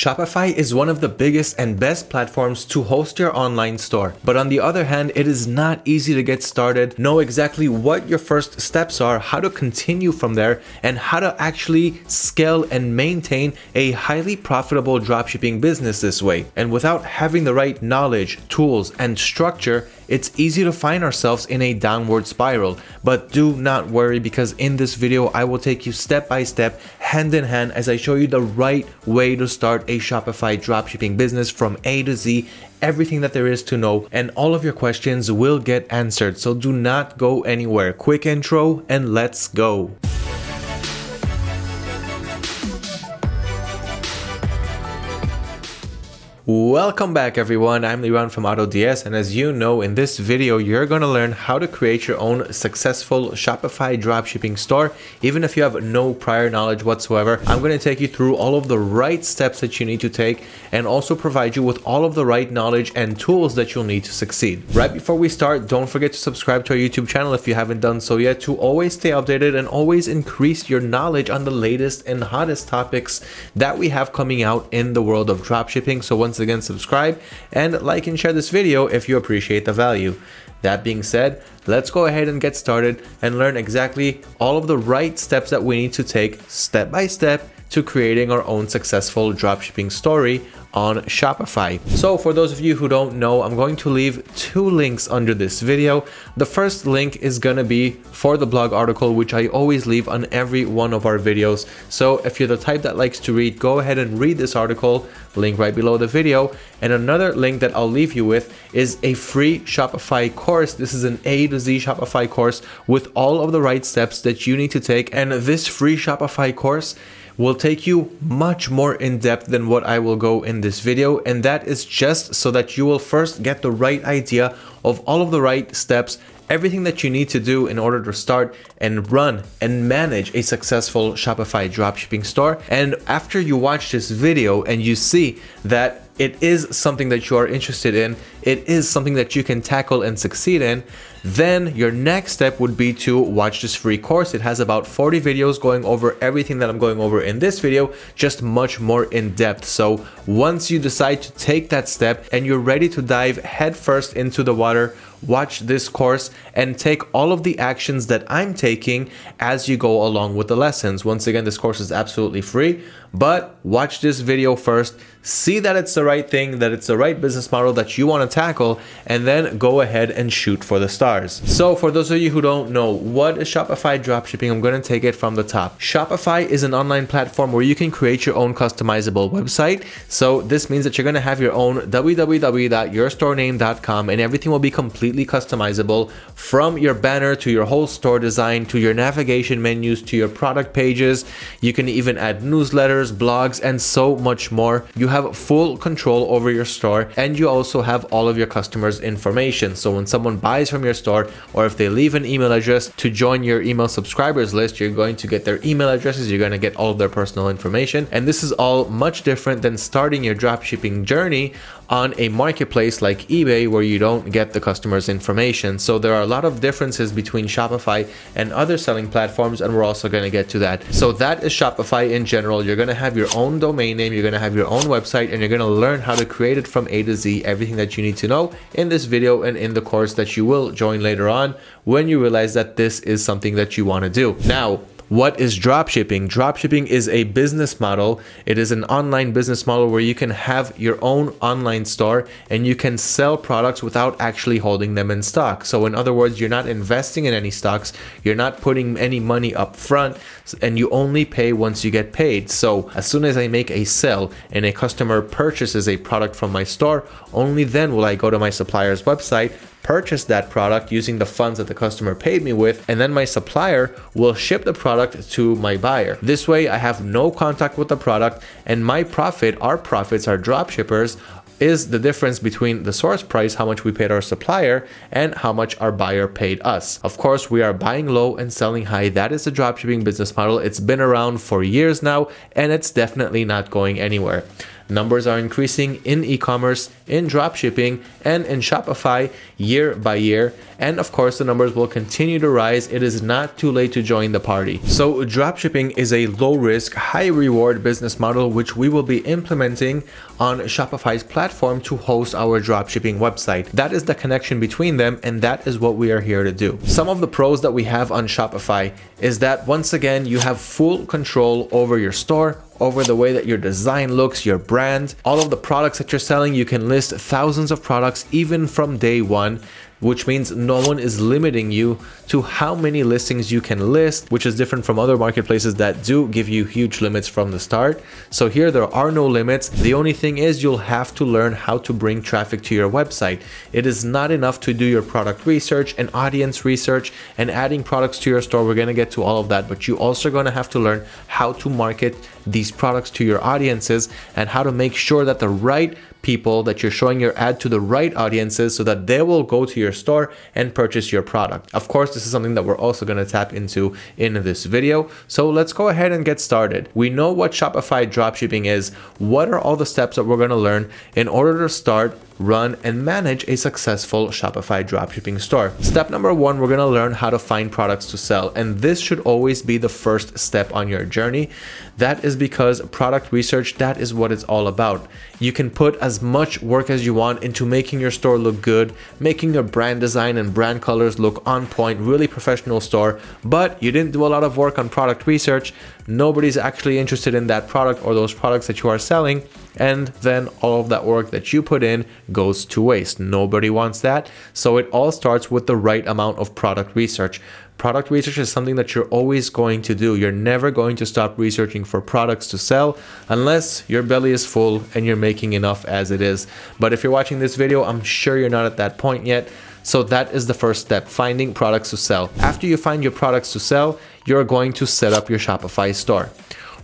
Shopify is one of the biggest and best platforms to host your online store. But on the other hand, it is not easy to get started, know exactly what your first steps are, how to continue from there, and how to actually scale and maintain a highly profitable dropshipping business this way. And without having the right knowledge, tools, and structure, it's easy to find ourselves in a downward spiral. But do not worry because in this video, I will take you step by step, hand in hand, as I show you the right way to start a Shopify dropshipping business from A to Z everything that there is to know and all of your questions will get answered so do not go anywhere quick intro and let's go Welcome back everyone, I'm Liran from AutoDS and as you know in this video you're going to learn how to create your own successful Shopify dropshipping store even if you have no prior knowledge whatsoever. I'm going to take you through all of the right steps that you need to take and also provide you with all of the right knowledge and tools that you'll need to succeed. Right before we start, don't forget to subscribe to our YouTube channel if you haven't done so yet to always stay updated and always increase your knowledge on the latest and hottest topics that we have coming out in the world of dropshipping. So once again, subscribe and like and share this video if you appreciate the value. That being said, let's go ahead and get started and learn exactly all of the right steps that we need to take step by step to creating our own successful dropshipping story on Shopify. So for those of you who don't know, I'm going to leave two links under this video. The first link is to be for the blog article, which I always leave on every one of our videos. So if you're the type that likes to read, go ahead and read this article, link right below the video. And another link that I'll leave you with is a free Shopify course. This is an A to Z Shopify course with all of the right steps that you need to take. And this free Shopify course will take you much more in depth than what I will go in this video and that is just so that you will first get the right idea of all of the right steps everything that you need to do in order to start and run and manage a successful Shopify dropshipping store. And after you watch this video and you see that it is something that you are interested in, it is something that you can tackle and succeed in, then your next step would be to watch this free course. It has about 40 videos going over everything that I'm going over in this video, just much more in depth. So once you decide to take that step and you're ready to dive headfirst into the water, watch this course and take all of the actions that I'm taking as you go along with the lessons. Once again, this course is absolutely free, but watch this video first, see that it's the right thing, that it's the right business model that you want to tackle, and then go ahead and shoot for the stars. So for those of you who don't know, what is Shopify dropshipping? I'm going to take it from the top. Shopify is an online platform where you can create your own customizable website. So this means that you're going to have your own www.yourstorename.com and everything will be completely customizable from your banner to your whole store design to your navigation menus to your product pages. You can even add newsletters, blogs, and so much more. You have full control over your store and you also have all of your customers information. So when someone buys from your store or if they leave an email address to join your email subscribers list, you're going to get their email addresses, you're going to get all of their personal information. And this is all much different than starting your dropshipping journey on a marketplace like eBay where you don't get the customer's information. So there are a lot of differences between Shopify and other selling platforms and we're also going to get to that. So that is Shopify in general. You're going to have your own domain name, you're going to have your own website and you're going to learn how to create it from A to Z, everything that you need to know in this video and in the course that you will join later on when you realize that this is something that you want to do. Now, what is dropshipping? Dropshipping is a business model. It is an online business model where you can have your own online store and you can sell products without actually holding them in stock. So in other words, you're not investing in any stocks, you're not putting any money up front, and you only pay once you get paid. So as soon as I make a sale and a customer purchases a product from my store, only then will I go to my supplier's website, purchase that product using the funds that the customer paid me with, and then my supplier will ship the product to my buyer. This way, I have no contact with the product, and my profit, our profits, our drop shippers, is the difference between the source price, how much we paid our supplier, and how much our buyer paid us. Of course, we are buying low and selling high. That is the dropshipping business model. It's been around for years now, and it's definitely not going anywhere. Numbers are increasing in e-commerce, in dropshipping, and in Shopify year by year. And of course, the numbers will continue to rise. It is not too late to join the party. So dropshipping is a low risk, high reward business model, which we will be implementing on Shopify's platform to host our dropshipping website. That is the connection between them. And that is what we are here to do. Some of the pros that we have on Shopify is that once again, you have full control over your store, over the way that your design looks, your brand, all of the products that you're selling. You can list thousands of products even from day one which means no one is limiting you to how many listings you can list, which is different from other marketplaces that do give you huge limits from the start. So here there are no limits. The only thing is you'll have to learn how to bring traffic to your website. It is not enough to do your product research and audience research and adding products to your store. We're going to get to all of that, but you also going to have to learn how to market these products to your audiences and how to make sure that the right people that you're showing your ad to the right audiences so that they will go to your store and purchase your product. Of course, this is something that we're also going to tap into in this video. So let's go ahead and get started. We know what Shopify dropshipping is. What are all the steps that we're going to learn in order to start run, and manage a successful Shopify dropshipping store. Step number one, we're gonna learn how to find products to sell. And this should always be the first step on your journey. That is because product research, that is what it's all about. You can put as much work as you want into making your store look good, making your brand design and brand colors look on point, really professional store, but you didn't do a lot of work on product research. Nobody's actually interested in that product or those products that you are selling and then all of that work that you put in goes to waste. Nobody wants that. So it all starts with the right amount of product research. Product research is something that you're always going to do. You're never going to stop researching for products to sell unless your belly is full and you're making enough as it is. But if you're watching this video, I'm sure you're not at that point yet. So that is the first step, finding products to sell. After you find your products to sell, you're going to set up your Shopify store.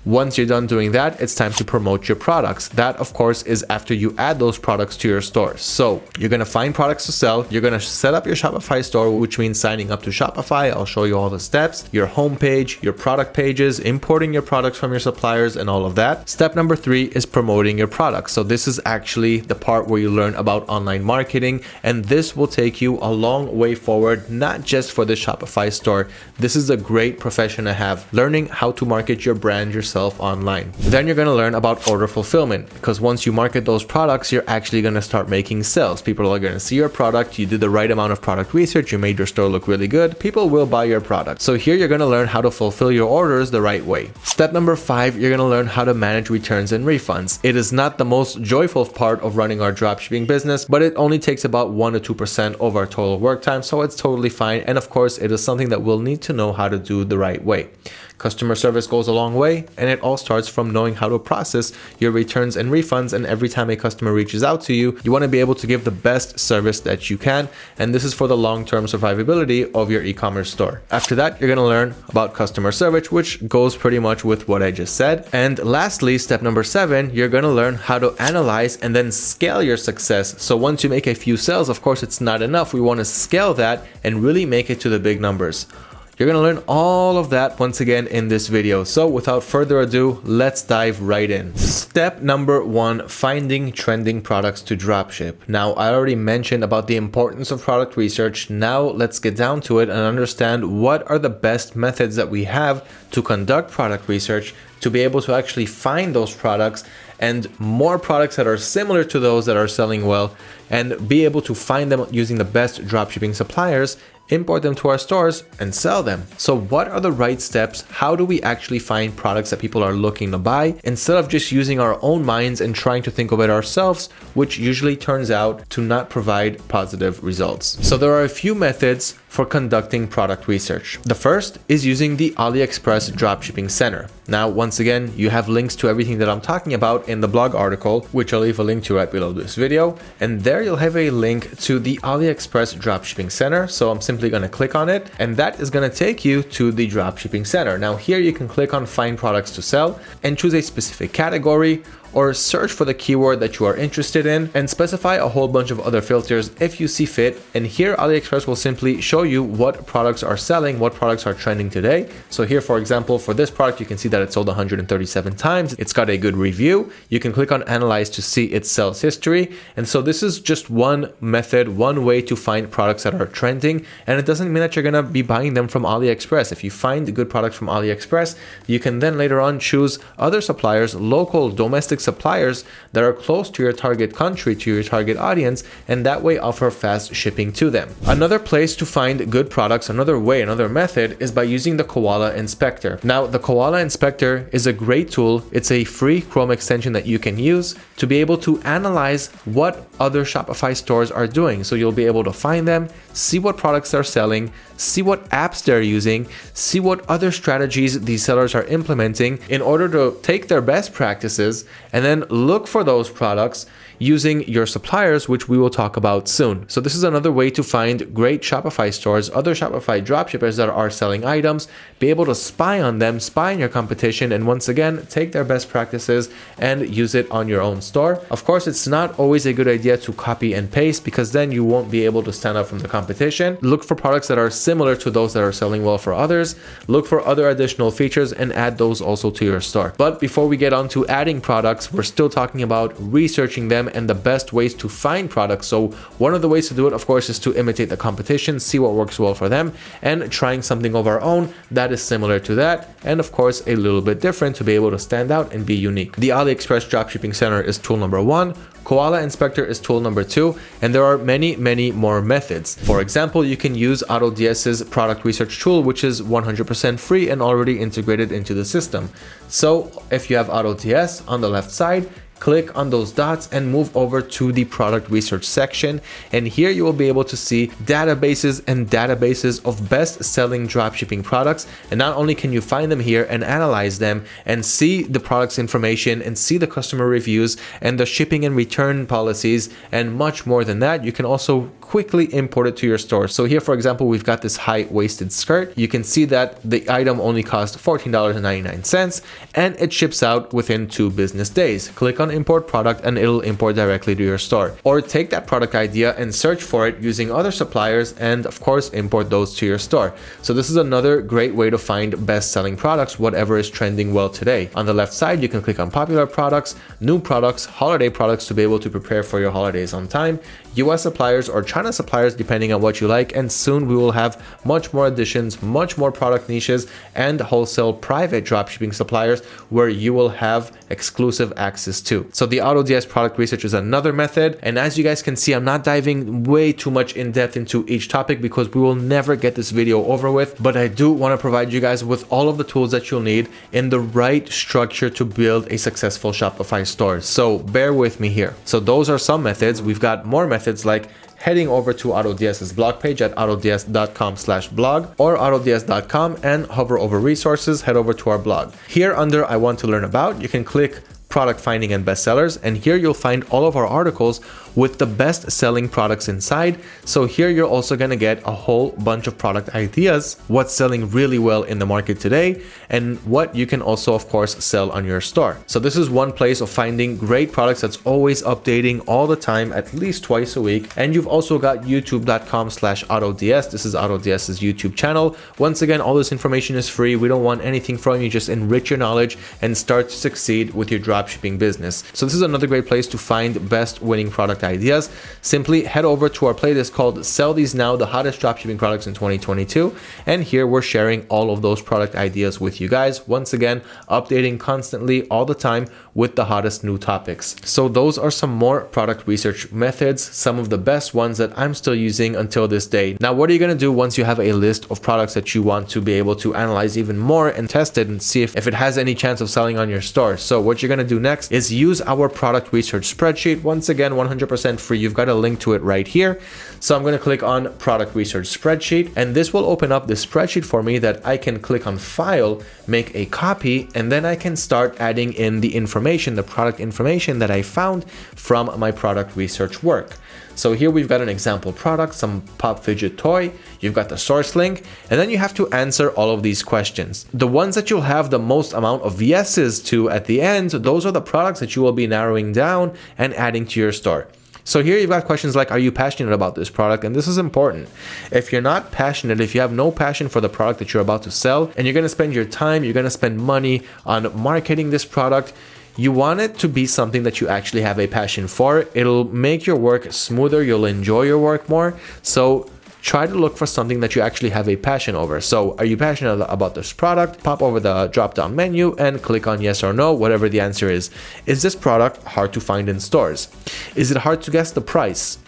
Once you're done doing that, it's time to promote your products. That, of course, is after you add those products to your store. So you're going to find products to sell. You're going to set up your Shopify store, which means signing up to Shopify. I'll show you all the steps, your homepage, your product pages, importing your products from your suppliers and all of that. Step number three is promoting your products. So this is actually the part where you learn about online marketing. And this will take you a long way forward, not just for the Shopify store. This is a great profession to have, learning how to market your brand yourself yourself online. Then you're going to learn about order fulfillment because once you market those products, you're actually going to start making sales. People are going to see your product, you did the right amount of product research, you made your store look really good, people will buy your product. So here you're going to learn how to fulfill your orders the right way. Step number five, you're going to learn how to manage returns and refunds. It is not the most joyful part of running our dropshipping business, but it only takes about 1 to 2% of our total work time, so it's totally fine. And of course, it is something that we'll need to know how to do the right way. Customer service goes a long way, and it all starts from knowing how to process your returns and refunds. And every time a customer reaches out to you, you want to be able to give the best service that you can. And this is for the long-term survivability of your e-commerce store. After that, you're going to learn about customer service, which goes pretty much with what I just said. And lastly, step number seven, you're going to learn how to analyze and then scale your success. So once you make a few sales, of course, it's not enough. We want to scale that and really make it to the big numbers. You're going to learn all of that once again in this video. So without further ado, let's dive right in. Step number one, finding trending products to dropship. Now, I already mentioned about the importance of product research. Now let's get down to it and understand what are the best methods that we have to conduct product research to be able to actually find those products and more products that are similar to those that are selling well and be able to find them using the best dropshipping suppliers import them to our stores and sell them. So what are the right steps? How do we actually find products that people are looking to buy instead of just using our own minds and trying to think of it ourselves, which usually turns out to not provide positive results. So there are a few methods for conducting product research. The first is using the AliExpress Dropshipping Center. Now, once again, you have links to everything that I'm talking about in the blog article, which I'll leave a link to right below this video. And there you'll have a link to the AliExpress Dropshipping Center. So I'm simply to click on it and that is to take you to the Dropshipping Center. Now here you can click on find products to sell and choose a specific category or search for the keyword that you are interested in and specify a whole bunch of other filters if you see fit. And here AliExpress will simply show you what products are selling, what products are trending today. So here, for example, for this product, you can see that it sold 137 times. It's got a good review. You can click on analyze to see its sales history. And so this is just one method, one way to find products that are trending. And it doesn't mean that you're going to be buying them from AliExpress. If you find good products from AliExpress, you can then later on choose other suppliers, local domestic suppliers that are close to your target country, to your target audience, and that way offer fast shipping to them. Another place to find good products, another way, another method is by using the Koala Inspector. Now, the Koala Inspector is a great tool. It's a free Chrome extension that you can use to be able to analyze what other Shopify stores are doing. So you'll be able to find them, see what products they're selling, see what apps they're using, see what other strategies these sellers are implementing in order to take their best practices and then look for those products using your suppliers, which we will talk about soon. So this is another way to find great Shopify stores, other Shopify dropshippers that are selling items, be able to spy on them, spy on your competition, and once again, take their best practices and use it on your own store. Of course, it's not always a good idea to copy and paste because then you won't be able to stand out from the competition. Look for products that are similar to those that are selling well for others. Look for other additional features and add those also to your store. But before we get on to adding products, we're still talking about researching them and the best ways to find products. So one of the ways to do it, of course, is to imitate the competition, see what works well for them, and trying something of our own that is similar to that, and of course, a little bit different to be able to stand out and be unique. The AliExpress Dropshipping Center is tool number one. Koala Inspector is tool number two, and there are many, many more methods. For example, you can use AutoDS's product research tool, which is 100% free and already integrated into the system. So if you have AutoDS on the left side, click on those dots and move over to the product research section and here you will be able to see databases and databases of best selling dropshipping products. And not only can you find them here and analyze them and see the products information and see the customer reviews and the shipping and return policies and much more than that you can also quickly import it to your store so here for example we've got this high-waisted skirt you can see that the item only cost $14.99 and it ships out within two business days click on on import product and it'll import directly to your store. Or take that product idea and search for it using other suppliers and of course import those to your store. So this is another great way to find best selling products, whatever is trending well today. On the left side, you can click on popular products, new products, holiday products to be able to prepare for your holidays on time, US suppliers or China suppliers depending on what you like and soon we will have much more additions, much more product niches and wholesale private dropshipping suppliers where you will have exclusive access to. So the AutoDS product research is another method. And as you guys can see, I'm not diving way too much in depth into each topic because we will never get this video over with. But I do want to provide you guys with all of the tools that you'll need in the right structure to build a successful Shopify store. So bear with me here. So those are some methods. We've got more methods like heading over to AutoDS's blog page at autods.com slash blog or autods.com and hover over resources, head over to our blog. Here under I want to learn about, you can click product finding and bestsellers and here you'll find all of our articles with the best selling products inside. So here you're also going to get a whole bunch of product ideas, what's selling really well in the market today, and what you can also, of course, sell on your store. So this is one place of finding great products that's always updating all the time, at least twice a week. And you've also got youtube.com slash autods. This is AutoDS's YouTube channel. Once again, all this information is free. We don't want anything from you. Just enrich your knowledge and start to succeed with your dropshipping business. So this is another great place to find best winning product ideas, simply head over to our playlist called Sell These Now, the hottest dropshipping products in 2022. And here we're sharing all of those product ideas with you guys. Once again, updating constantly all the time with the hottest new topics. So those are some more product research methods, some of the best ones that I'm still using until this day. Now, what are you going to do once you have a list of products that you want to be able to analyze even more and test it and see if, if it has any chance of selling on your store? So what you're going to do next is use our product research spreadsheet. Once again, 100% 100% free. You've got a link to it right here. So I'm going to click on product research spreadsheet and this will open up the spreadsheet for me that I can click on file, make a copy, and then I can start adding in the information the product information that I found from my product research work. So here we've got an example product, some pop fidget toy, you've got the source link, and then you have to answer all of these questions. The ones that you'll have the most amount of yeses to at the end, those are the products that you will be narrowing down and adding to your store. So here you've got questions like, are you passionate about this product? And this is important. If you're not passionate, if you have no passion for the product that you're about to sell, and you're going to spend your time, you're going to spend money on marketing this product, you want it to be something that you actually have a passion for. It'll make your work smoother. You'll enjoy your work more. So try to look for something that you actually have a passion over. So are you passionate about this product? Pop over the drop down menu and click on yes or no, whatever the answer is. Is this product hard to find in stores? Is it hard to guess the price?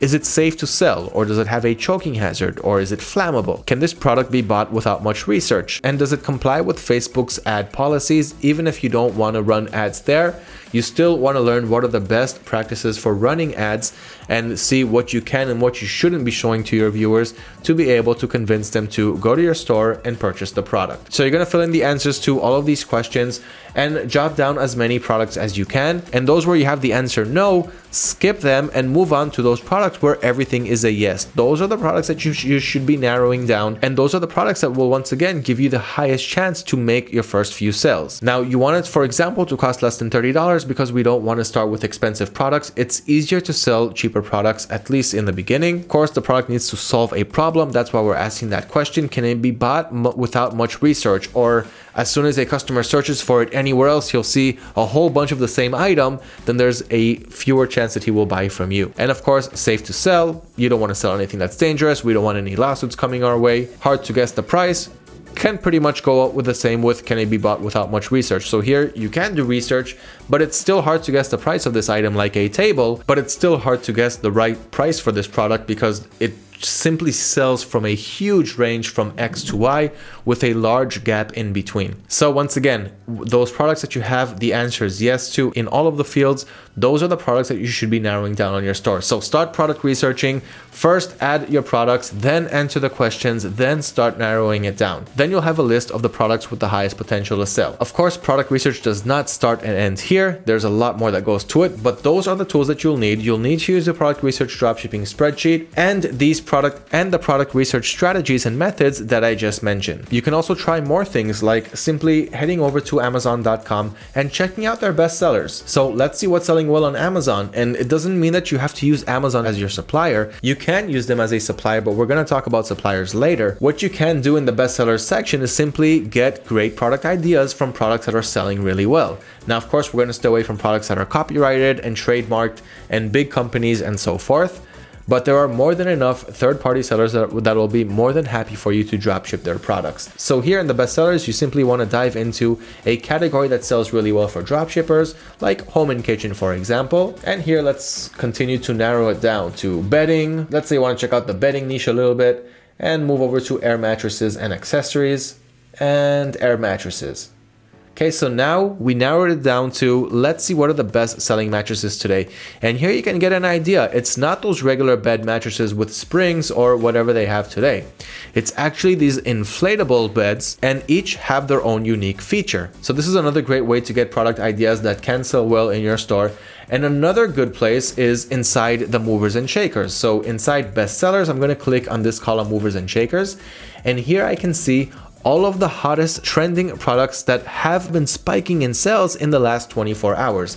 Is it safe to sell or does it have a choking hazard or is it flammable? Can this product be bought without much research? And does it comply with Facebook's ad policies even if you don't want to run ads there? You still want to learn what are the best practices for running ads and see what you can and what you shouldn't be showing to your viewers to be able to convince them to go to your store and purchase the product. So you're going to fill in the answers to all of these questions and jot down as many products as you can. And those where you have the answer no, skip them and move on to those products where everything is a yes. Those are the products that you, sh you should be narrowing down. And those are the products that will once again give you the highest chance to make your first few sales. Now you want it, for example, to cost less than $30 because we don't want to start with expensive products. It's easier to sell cheaper products, at least in the beginning. Of course, the product needs to solve a problem. That's why we're asking that question. Can it be bought without much research or as soon as a customer searches for it anywhere else, he'll see a whole bunch of the same item, then there's a fewer chance that he will buy from you. And of course, safe to sell. You don't want to sell anything that's dangerous. We don't want any lawsuits coming our way. Hard to guess the price can pretty much go out with the same with can it be bought without much research. So here you can do research, but it's still hard to guess the price of this item like a table, but it's still hard to guess the right price for this product because it simply sells from a huge range from X to Y with a large gap in between. So once again, those products that you have the answers yes to in all of the fields, those are the products that you should be narrowing down on your store. So start product researching, first add your products, then answer the questions, then start narrowing it down. Then you'll have a list of the products with the highest potential to sell. Of course, product research does not start and end here. There's a lot more that goes to it, but those are the tools that you'll need. You'll need to use the product research dropshipping spreadsheet and these product and the product research strategies and methods that I just mentioned. You can also try more things like simply heading over to amazon.com and checking out their best sellers. So let's see what's selling well on Amazon. And it doesn't mean that you have to use Amazon as your supplier. You can use them as a supplier, but we're going to talk about suppliers later. What you can do in the bestsellers section is simply get great product ideas from products that are selling really well. Now, of course, we're going to stay away from products that are copyrighted and trademarked and big companies and so forth but there are more than enough third-party sellers that, that will be more than happy for you to dropship their products. So here in the bestsellers, you simply want to dive into a category that sells really well for dropshippers, like home and kitchen, for example. And here, let's continue to narrow it down to bedding. Let's say you want to check out the bedding niche a little bit and move over to air mattresses and accessories and air mattresses. Okay, so now we narrowed it down to let's see what are the best selling mattresses today. And here you can get an idea. It's not those regular bed mattresses with springs or whatever they have today. It's actually these inflatable beds and each have their own unique feature. So this is another great way to get product ideas that can sell well in your store. And another good place is inside the movers and shakers. So inside bestsellers, I'm going to click on this column movers and shakers. And here I can see all of the hottest trending products that have been spiking in sales in the last 24 hours.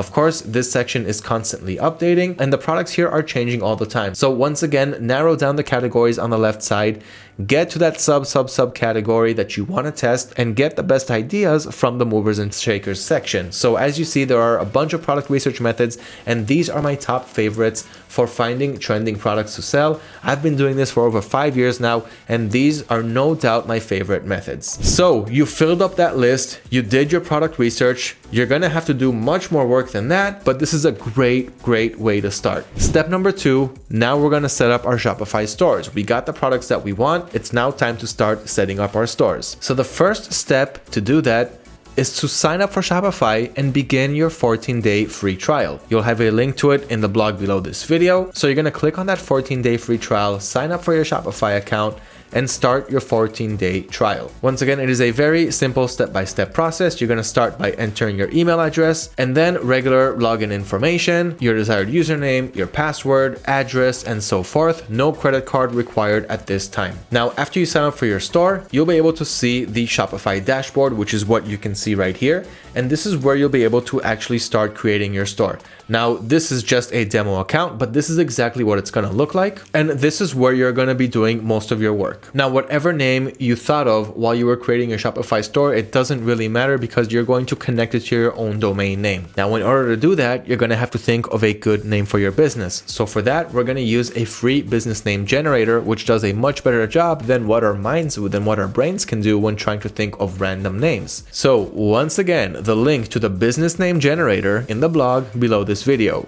Of course, this section is constantly updating and the products here are changing all the time. So once again, narrow down the categories on the left side, get to that sub sub sub category that you want to test and get the best ideas from the movers and shakers section. So as you see, there are a bunch of product research methods and these are my top favorites for finding trending products to sell. I've been doing this for over five years now and these are no doubt my favorite methods. So you filled up that list, you did your product research, you're gonna have to do much more work than that, but this is a great, great way to start. Step number two, now we're gonna set up our Shopify stores. We got the products that we want. It's now time to start setting up our stores. So the first step to do that is to sign up for Shopify and begin your 14 day free trial. You'll have a link to it in the blog below this video. So you're gonna click on that 14 day free trial, sign up for your Shopify account, and start your 14 day trial. Once again, it is a very simple step-by-step -step process. You're going to start by entering your email address and then regular login information, your desired username, your password, address, and so forth. No credit card required at this time. Now, after you sign up for your store, you'll be able to see the Shopify dashboard, which is what you can see right here. And this is where you'll be able to actually start creating your store. Now, this is just a demo account, but this is exactly what it's going to look like. And this is where you're going to be doing most of your work. Now, whatever name you thought of while you were creating your Shopify store, it doesn't really matter because you're going to connect it to your own domain name. Now, in order to do that, you're going to have to think of a good name for your business. So for that, we're going to use a free business name generator, which does a much better job than what our minds, than what our brains can do when trying to think of random names. So once again, the link to the business name generator in the blog below this video.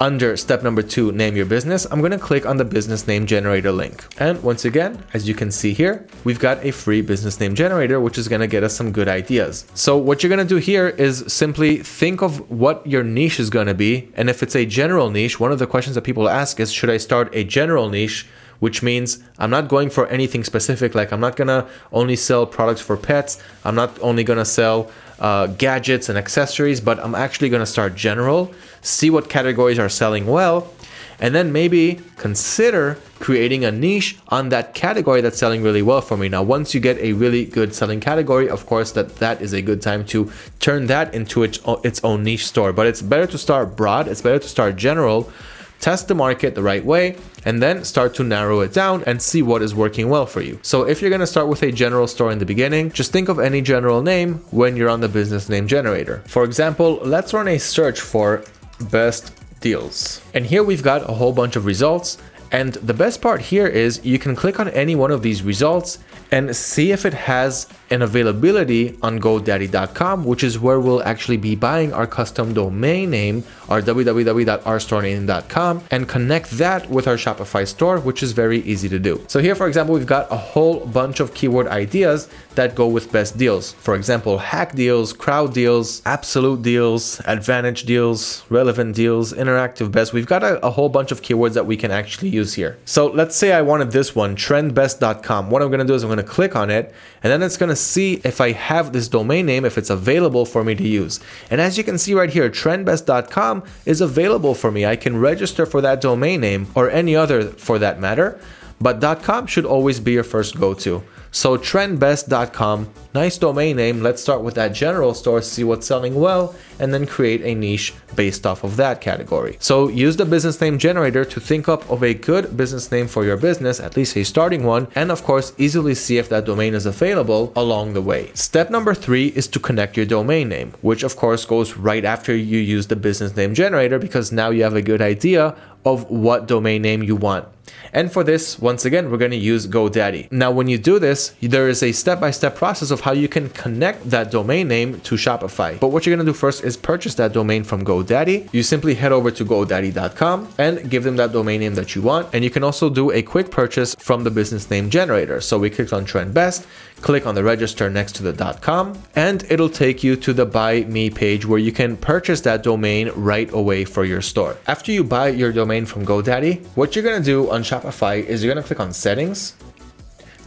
Under step number two, name your business, I'm going to click on the business name generator link. And once again, as you can see here, we've got a free business name generator, which is going to get us some good ideas. So what you're going to do here is simply think of what your niche is going to be. And if it's a general niche, one of the questions that people ask is, should I start a general niche? which means I'm not going for anything specific. Like I'm not gonna only sell products for pets. I'm not only gonna sell uh, gadgets and accessories, but I'm actually going to start general, see what categories are selling well, and then maybe consider creating a niche on that category that's selling really well for me. Now, once you get a really good selling category, of course, that that is a good time to turn that into its, its own niche store. But it's better to start broad. It's better to start general test the market the right way, and then start to narrow it down and see what is working well for you. So if you're going to start with a general store in the beginning, just think of any general name when you're on the business name generator. For example, let's run a search for best deals. And here we've got a whole bunch of results. And the best part here is you can click on any one of these results and see if it has an availability on GoDaddy.com, which is where we'll actually be buying our custom domain name, our www.ourstorename.com, and connect that with our Shopify store, which is very easy to do. So here, for example, we've got a whole bunch of keyword ideas that go with best deals. For example, hack deals, crowd deals, absolute deals, advantage deals, relevant deals, interactive best. We've got a, a whole bunch of keywords that we can actually use here. So let's say I wanted this one, trendbest.com. What I'm going to do is I'm going to click on it, and then it's going to see if I have this domain name, if it's available for me to use. And as you can see right here, trendbest.com is available for me. I can register for that domain name or any other for that matter, but .com should always be your first go-to. So trendbest.com, nice domain name. Let's start with that general store, see what's selling well, and then create a niche based off of that category. So use the business name generator to think up of a good business name for your business, at least a starting one, and of course, easily see if that domain is available along the way. Step number three is to connect your domain name, which of course goes right after you use the business name generator because now you have a good idea of what domain name you want. And for this, once again, we're going to use GoDaddy. Now, when you do this, there is a step-by-step -step process of how you can connect that domain name to Shopify. But what you're going to do first is purchase that domain from GoDaddy. You simply head over to godaddy.com and give them that domain name that you want. And you can also do a quick purchase from the business name generator. So we clicked on Trend Best, click on the register next to the dot .com, and it'll take you to the Buy Me page where you can purchase that domain right away for your store. After you buy your domain from GoDaddy, what you're going to do on Shopify is you're going to click on Settings,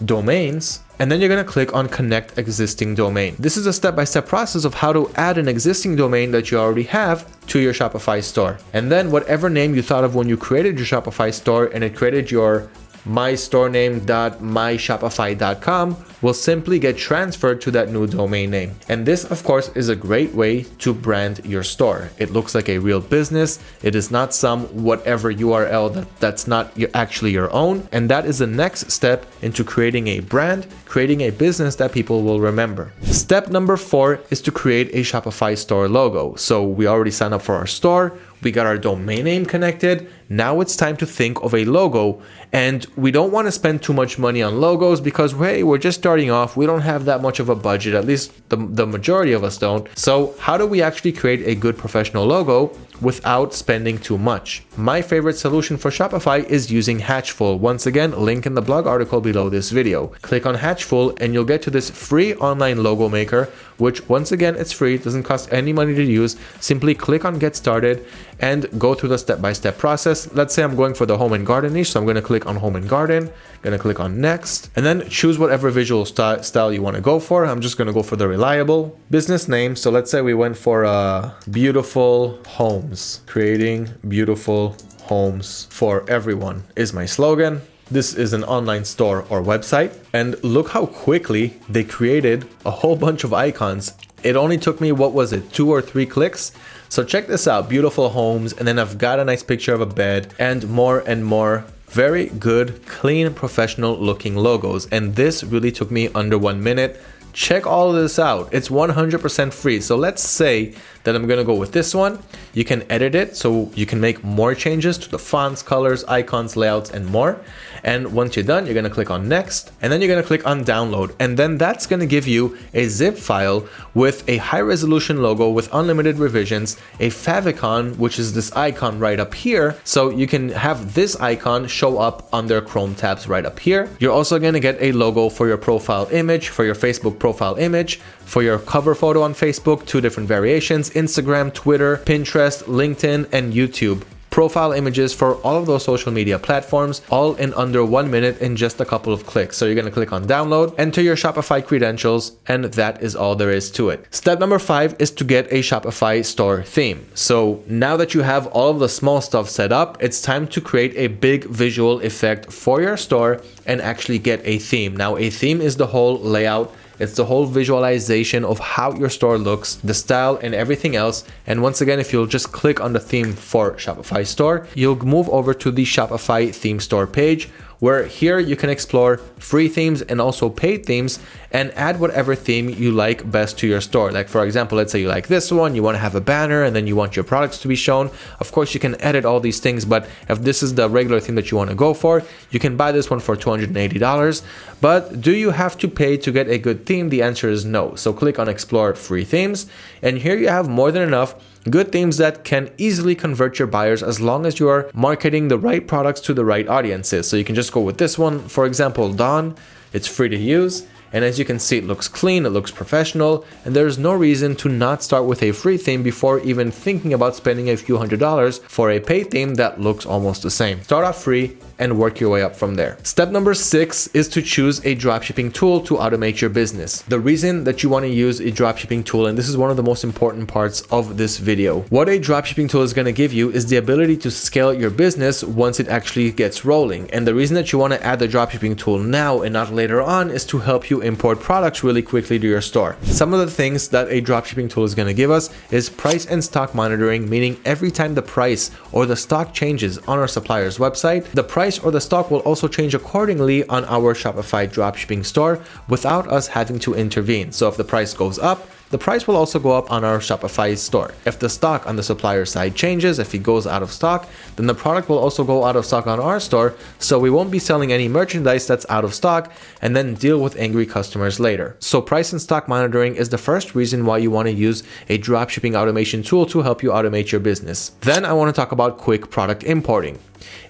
Domains, and then you're going to click on connect existing domain. This is a step-by-step -step process of how to add an existing domain that you already have to your Shopify store. And then whatever name you thought of when you created your Shopify store and it created your mystorename.myshopify.com will simply get transferred to that new domain name. And this, of course, is a great way to brand your store. It looks like a real business. It is not some whatever URL that, that's not actually your own. And that is the next step into creating a brand, creating a business that people will remember. Step number four is to create a Shopify store logo. So we already signed up for our store. We got our domain name connected. Now it's time to think of a logo. And we don't want to spend too much money on logos because, hey, we're just starting off, we don't have that much of a budget, at least the, the majority of us don't. So how do we actually create a good professional logo without spending too much? My favorite solution for Shopify is using Hatchful. Once again, link in the blog article below this video. Click on Hatchful and you'll get to this free online logo maker, which once again, it's free, it doesn't cost any money to use. Simply click on get started and go through the step-by-step -step process. Let's say I'm going for the home and garden niche, so I'm going to click on home and garden, to click on next, and then choose whatever visual st style you want to go for. I'm just to go for the reliable business name. So let's say we went for uh, beautiful homes, creating beautiful homes for everyone is my slogan. This is an online store or website. And look how quickly they created a whole bunch of icons. It only took me, what was it, two or three clicks? So check this out, beautiful homes. And then I've got a nice picture of a bed and more and more very good, clean, professional looking logos. And this really took me under one minute check all of this out. It's 100% free. So let's say that I'm gonna go with this one. You can edit it so you can make more changes to the fonts, colors, icons, layouts, and more. And once you're done, you're gonna click on next, and then you're gonna click on download. And then that's gonna give you a zip file with a high resolution logo with unlimited revisions, a favicon, which is this icon right up here. So you can have this icon show up under Chrome tabs right up here. You're also gonna get a logo for your profile image, for your Facebook profile image, for your cover photo on Facebook, two different variations, Instagram, Twitter, Pinterest, LinkedIn, and YouTube profile images for all of those social media platforms, all in under one minute in just a couple of clicks. So you're to click on download, enter your Shopify credentials, and that is all there is to it. Step number five is to get a Shopify store theme. So now that you have all of the small stuff set up, it's time to create a big visual effect for your store and actually get a theme. Now a theme is the whole layout it's the whole visualization of how your store looks, the style and everything else. And once again, if you'll just click on the theme for Shopify store, you'll move over to the Shopify theme store page where here you can explore free themes and also paid themes and add whatever theme you like best to your store. Like for example, let's say you like this one, you want to have a banner and then you want your products to be shown. Of course, you can edit all these things, but if this is the regular theme that you want to go for, you can buy this one for $280. But do you have to pay to get a good theme? The answer is no. So click on explore free themes and here you have more than enough good themes that can easily convert your buyers as long as you are marketing the right products to the right audiences. So you can just go with this one, for example, Dawn. It's free to use and as you can see, it looks clean, it looks professional, and there's no reason to not start with a free theme before even thinking about spending a few hundred dollars for a paid theme that looks almost the same. Start off free and work your way up from there. Step number six is to choose a dropshipping tool to automate your business. The reason that you want to use a dropshipping tool, and this is one of the most important parts of this video, what a dropshipping tool is going to give you is the ability to scale your business once it actually gets rolling. And the reason that you want to add the dropshipping tool now and not later on is to help you import products really quickly to your store. Some of the things that a dropshipping tool is going to give us is price and stock monitoring, meaning every time the price or the stock changes on our supplier's website, the price or the stock will also change accordingly on our Shopify dropshipping store without us having to intervene. So if the price goes up, the price will also go up on our Shopify store. If the stock on the supplier side changes, if it goes out of stock, then the product will also go out of stock on our store, so we won't be selling any merchandise that's out of stock and then deal with angry customers later. So price and stock monitoring is the first reason why you want to use a dropshipping automation tool to help you automate your business. Then I want to talk about quick product importing.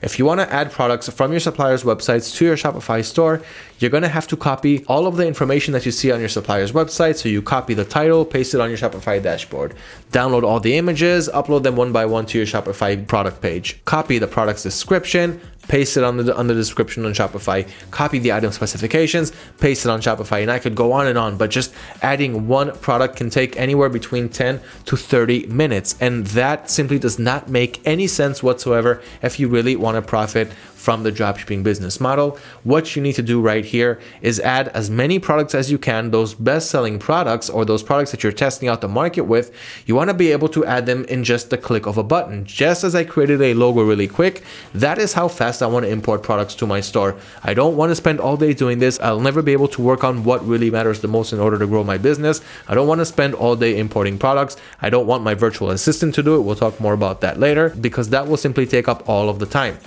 If you want to add products from your supplier's websites to your Shopify store, you're going to have to copy all of the information that you see on your supplier's website. So you copy the title, paste it on your Shopify dashboard, download all the images, upload them one by one to your Shopify product page, copy the product's description, paste it on the, on the description on Shopify, copy the item specifications, paste it on Shopify, and I could go on and on, but just adding one product can take anywhere between 10 to 30 minutes. And that simply does not make any sense whatsoever if you really want to profit from the dropshipping business model. What you need to do right here is add as many products as you can, those best selling products or those products that you're testing out the market with. You want to be able to add them in just the click of a button. Just as I created a logo really quick, that is how fast I want to import products to my store. I don't want to spend all day doing this. I'll never be able to work on what really matters the most in order to grow my business. I don't want to spend all day importing products. I don't want my virtual assistant to do it. We'll talk more about that later because that will simply take up all of the time.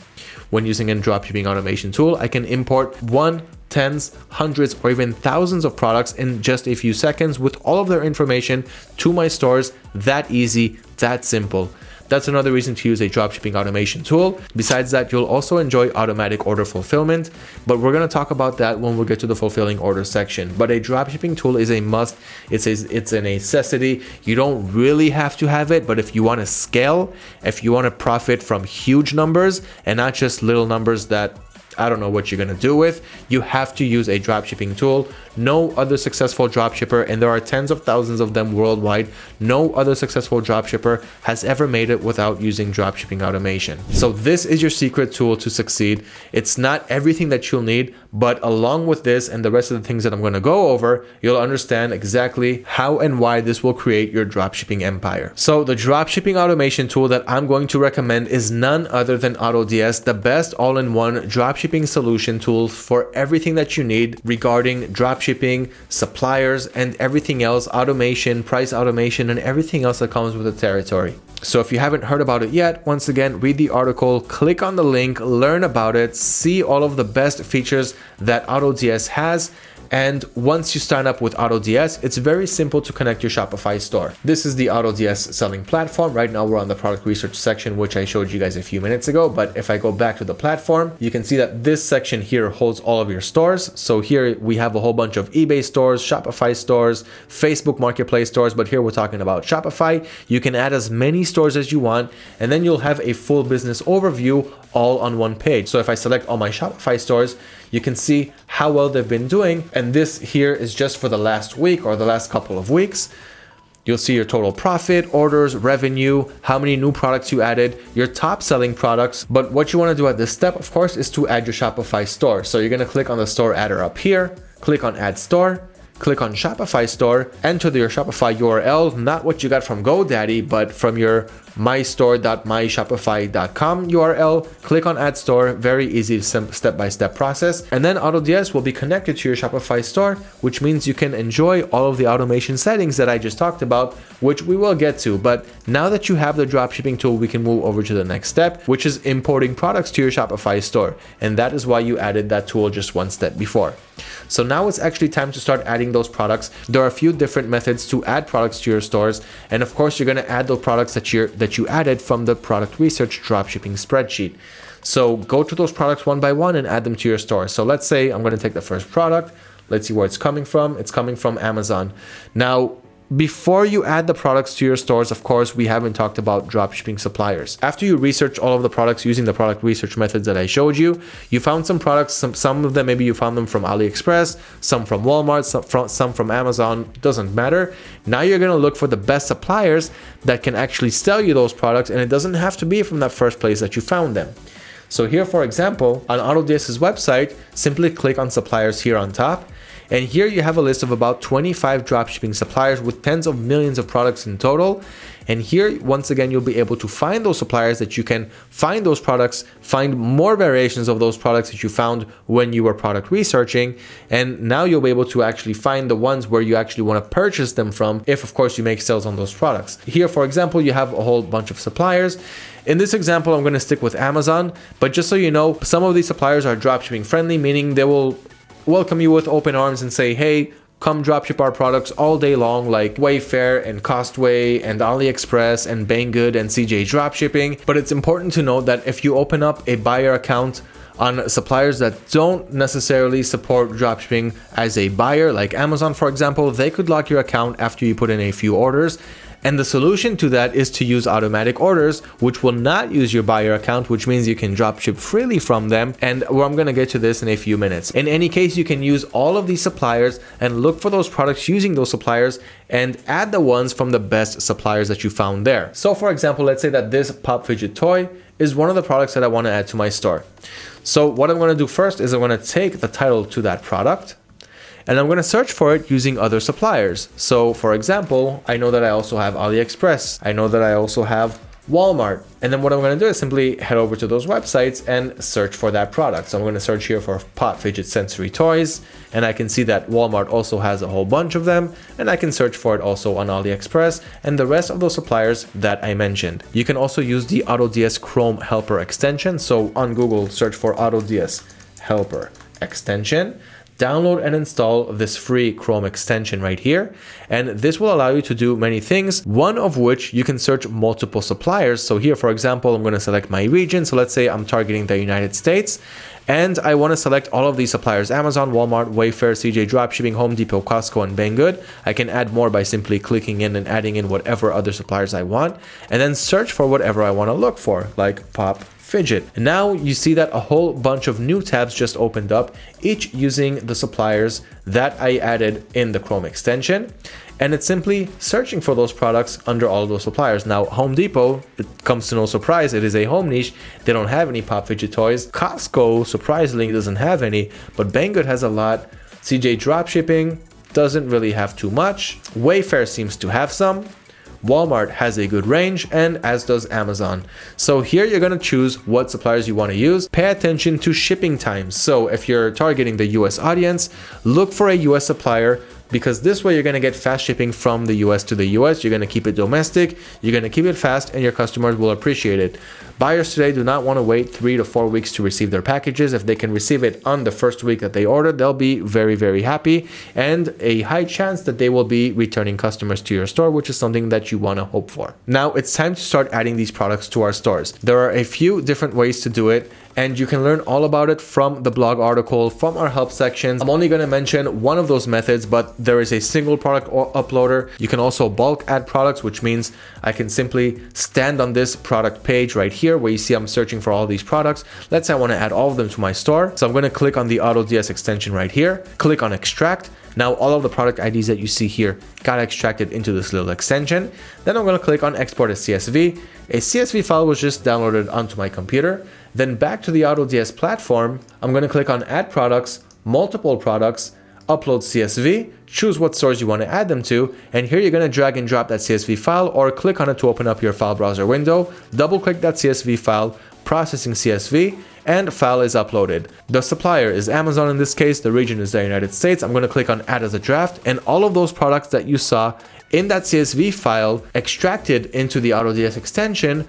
When using a dropshipping automation tool. I can import one tens, hundreds, or even thousands of products in just a few seconds with all of their information to my stores. That easy, that simple. That's another reason to use a dropshipping automation tool. Besides that, you'll also enjoy automatic order fulfillment, but we're going to talk about that when we get to the fulfilling order section. But a dropshipping tool is a must. It's a, it's a necessity. You don't really have to have it, but if you want to scale, if you want to profit from huge numbers and not just little numbers that I don't know what you're going to do with, you have to use a dropshipping tool. No other successful dropshipper, and there are tens of thousands of them worldwide, no other successful dropshipper has ever made it without using dropshipping automation. So this is your secret tool to succeed. It's not everything that you'll need, but along with this and the rest of the things that I'm going to go over, you'll understand exactly how and why this will create your dropshipping empire. So the dropshipping automation tool that I'm going to recommend is none other than AutoDS, the best all-in-one dropshipping solution tool for everything that you need regarding dropshipping, suppliers, and everything else, automation, price automation, and everything else that comes with the territory. So if you haven't heard about it yet, once again, read the article, click on the link, learn about it, see all of the best features that AutoDS has, and once you sign up with AutoDS, it's very simple to connect your Shopify store. This is the AutoDS selling platform. Right now we're on the product research section, which I showed you guys a few minutes ago. But if I go back to the platform, you can see that this section here holds all of your stores. So here we have a whole bunch of eBay stores, Shopify stores, Facebook marketplace stores. But here we're talking about Shopify. You can add as many stores as you want, and then you'll have a full business overview all on one page. So if I select all my Shopify stores, you can see how well they've been doing. And this here is just for the last week or the last couple of weeks. You'll see your total profit, orders, revenue, how many new products you added, your top selling products. But what you want to do at this step, of course, is to add your Shopify store. So you're going to click on the store adder up here, click on add store, click on Shopify store, enter your Shopify URL, not what you got from GoDaddy, but from your mystore.myshopify.com URL, click on add store, very easy step-by-step -step process. And then AutoDS will be connected to your Shopify store, which means you can enjoy all of the automation settings that I just talked about, which we will get to. But now that you have the dropshipping tool, we can move over to the next step, which is importing products to your Shopify store. And that is why you added that tool just one step before. So now it's actually time to start adding those products. There are a few different methods to add products to your stores. And of course, you're going to add those products that you're that you added from the product research dropshipping spreadsheet. So go to those products one by one and add them to your store. So let's say I'm going to take the first product. Let's see where it's coming from. It's coming from Amazon. Now, before you add the products to your stores, of course, we haven't talked about dropshipping suppliers. After you research all of the products using the product research methods that I showed you, you found some products, some, some of them, maybe you found them from AliExpress, some from Walmart, some from, some from Amazon, doesn't matter. Now you're gonna look for the best suppliers that can actually sell you those products and it doesn't have to be from that first place that you found them. So here, for example, on AutoDS's website, simply click on suppliers here on top and here you have a list of about 25 dropshipping suppliers with tens of millions of products in total. And here, once again, you'll be able to find those suppliers that you can find those products, find more variations of those products that you found when you were product researching. And now you'll be able to actually find the ones where you actually want to purchase them from, if of course you make sales on those products. Here, for example, you have a whole bunch of suppliers. In this example, I'm going to stick with Amazon, but just so you know, some of these suppliers are dropshipping friendly, meaning they will welcome you with open arms and say, hey, come dropship our products all day long like Wayfair and Costway and AliExpress and Banggood and CJ Dropshipping. But it's important to note that if you open up a buyer account on suppliers that don't necessarily support dropshipping as a buyer, like Amazon, for example, they could lock your account after you put in a few orders and the solution to that is to use automatic orders, which will not use your buyer account, which means you can dropship freely from them. And well, I'm going to get to this in a few minutes. In any case, you can use all of these suppliers and look for those products using those suppliers and add the ones from the best suppliers that you found there. So for example, let's say that this pop fidget toy is one of the products that I want to add to my store. So what I'm going to do first is I'm going to take the title to that product and I'm going to search for it using other suppliers. So for example, I know that I also have AliExpress. I know that I also have Walmart. And then what I'm going to do is simply head over to those websites and search for that product. So I'm going to search here for Pop Fidget Sensory Toys. And I can see that Walmart also has a whole bunch of them. And I can search for it also on AliExpress and the rest of those suppliers that I mentioned. You can also use the AutoDS Chrome Helper extension. So on Google, search for AutoDS Helper extension download and install this free Chrome extension right here. And this will allow you to do many things, one of which you can search multiple suppliers. So here, for example, I'm going to select my region. So let's say I'm targeting the United States and I want to select all of these suppliers, Amazon, Walmart, Wayfair, CJ Dropshipping, Home Depot, Costco, and Banggood. I can add more by simply clicking in and adding in whatever other suppliers I want, and then search for whatever I want to look for, like Pop Fidget. And now you see that a whole bunch of new tabs just opened up, each using the suppliers that I added in the Chrome extension. And it's simply searching for those products under all those suppliers. Now, Home Depot, it comes to no surprise, it is a home niche. They don't have any Pop Fidget toys. Costco, surprisingly, doesn't have any, but Banggood has a lot. CJ Dropshipping doesn't really have too much. Wayfair seems to have some. Walmart has a good range and as does Amazon. So here you're going to choose what suppliers you want to use. Pay attention to shipping times. So if you're targeting the US audience, look for a US supplier because this way you're going to get fast shipping from the US to the US. You're going to keep it domestic, you're going to keep it fast, and your customers will appreciate it. Buyers today do not want to wait three to four weeks to receive their packages. If they can receive it on the first week that they ordered, they'll be very, very happy and a high chance that they will be returning customers to your store, which is something that you want to hope for. Now it's time to start adding these products to our stores. There are a few different ways to do it and you can learn all about it from the blog article from our help sections. I'm only going to mention one of those methods, but there is a single product uploader. You can also bulk add products, which means I can simply stand on this product page right here where you see I'm searching for all these products. Let's say I want to add all of them to my store. So I'm going to click on the AutoDS extension right here, click on extract. Now all of the product IDs that you see here got extracted into this little extension. Then I'm going to click on export as CSV. A CSV file was just downloaded onto my computer. Then back to the AutoDS platform, I'm going to click on add products, multiple products, upload CSV, choose what stores you want to add them to, and here you're going to drag and drop that CSV file or click on it to open up your file browser window, double click that CSV file, processing CSV, and file is uploaded. The supplier is Amazon in this case, the region is the United States. I'm going to click on add as a draft and all of those products that you saw in that CSV file extracted into the AutoDS extension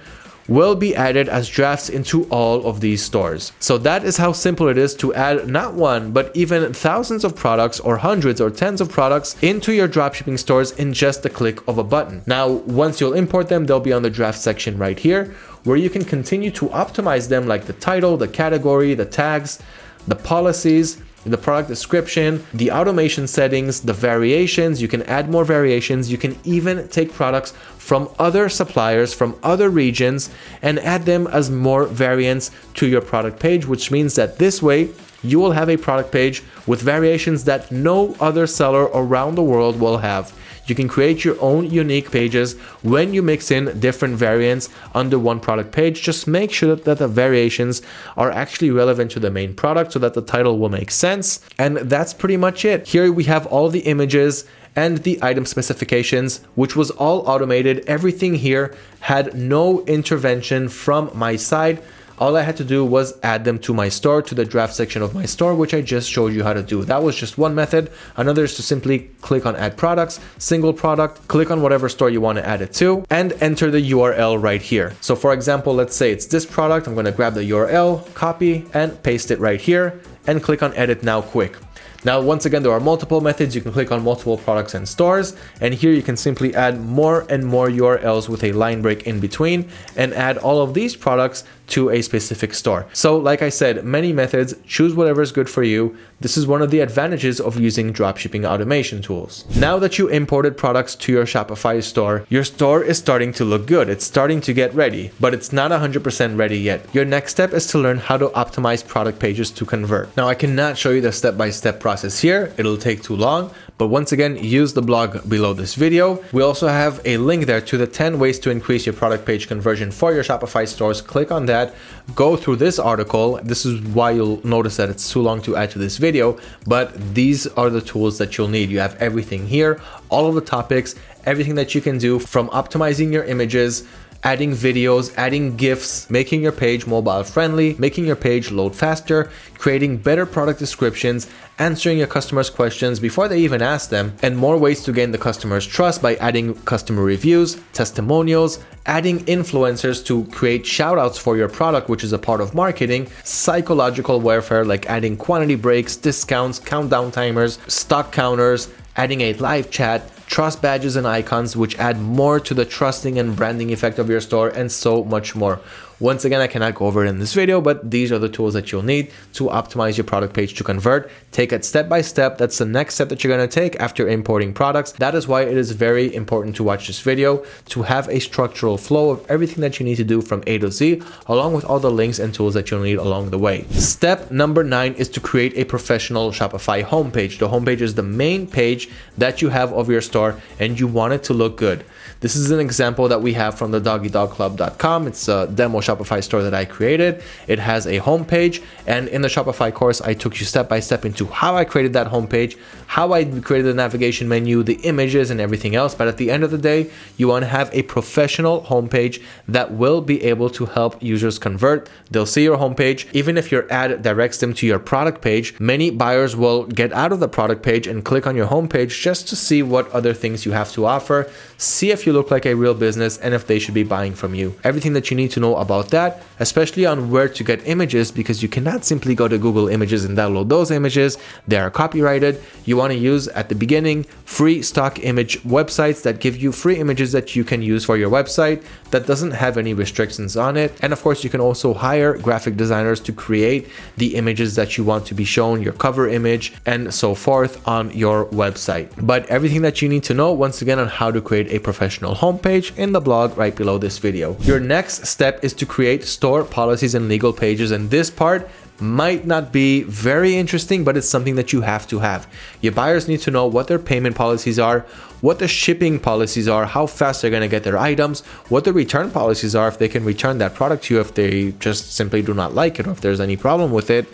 will be added as drafts into all of these stores. So that is how simple it is to add not one, but even thousands of products or hundreds or tens of products into your dropshipping stores in just the click of a button. Now, once you'll import them, they'll be on the draft section right here, where you can continue to optimize them like the title, the category, the tags, the policies, the product description, the automation settings, the variations, you can add more variations, you can even take products from other suppliers from other regions and add them as more variants to your product page, which means that this way you will have a product page with variations that no other seller around the world will have. You can create your own unique pages when you mix in different variants under one product page. Just make sure that the variations are actually relevant to the main product so that the title will make sense. And that's pretty much it. Here we have all the images and the item specifications, which was all automated. Everything here had no intervention from my side all I had to do was add them to my store, to the draft section of my store, which I just showed you how to do. That was just one method. Another is to simply click on add products, single product, click on whatever store you want to add it to, and enter the URL right here. So for example, let's say it's this product. I'm going to grab the URL, copy, and paste it right here, and click on edit now quick. Now, once again, there are multiple methods. You can click on multiple products and stores, and here you can simply add more and more URLs with a line break in between and add all of these products to a specific store. So like I said, many methods, choose whatever is good for you. This is one of the advantages of using dropshipping automation tools. Now that you imported products to your Shopify store, your store is starting to look good. It's starting to get ready, but it's not 100% ready yet. Your next step is to learn how to optimize product pages to convert. Now I cannot show you the step-by-step -step process here. It'll take too long, but once again, use the blog below this video. We also have a link there to the 10 ways to increase your product page conversion for your Shopify stores. Click on that, go through this article. This is why you'll notice that it's too long to add to this video, but these are the tools that you'll need. You have everything here, all of the topics, everything that you can do from optimizing your images, adding videos, adding GIFs, making your page mobile friendly, making your page load faster, creating better product descriptions, answering your customers' questions before they even ask them, and more ways to gain the customer's trust by adding customer reviews, testimonials, adding influencers to create shoutouts for your product, which is a part of marketing, psychological warfare like adding quantity breaks, discounts, countdown timers, stock counters, adding a live chat, trust badges and icons which add more to the trusting and branding effect of your store and so much more. Once again, I cannot go over it in this video, but these are the tools that you'll need to optimize your product page to convert. Take it step by step. That's the next step that you're going to take after importing products. That is why it is very important to watch this video to have a structural flow of everything that you need to do from A to Z, along with all the links and tools that you'll need along the way. Step number nine is to create a professional Shopify homepage. The homepage is the main page that you have of your store and you want it to look good. This is an example that we have from the doggydogclub.com. It's a demo Shopify store that I created. It has a homepage and in the Shopify course, I took you step by step into how I created that homepage, how I created the navigation menu, the images and everything else. But at the end of the day, you want to have a professional homepage that will be able to help users convert. They'll see your homepage. Even if your ad directs them to your product page, many buyers will get out of the product page and click on your homepage just to see what other things you have to offer, see if you look like a real business and if they should be buying from you. Everything that you need to know about that, especially on where to get images because you cannot simply go to Google Images and download those images. They are copyrighted. You want to use at the beginning free stock image websites that give you free images that you can use for your website that doesn't have any restrictions on it. And of course, you can also hire graphic designers to create the images that you want to be shown, your cover image and so forth on your website. But everything that you need to know once again on how to create a professional professional homepage in the blog right below this video. Your next step is to create store policies and legal pages and this part might not be very interesting, but it's something that you have to have. Your buyers need to know what their payment policies are, what the shipping policies are, how fast they're going to get their items, what the return policies are, if they can return that product to you if they just simply do not like it or if there's any problem with it,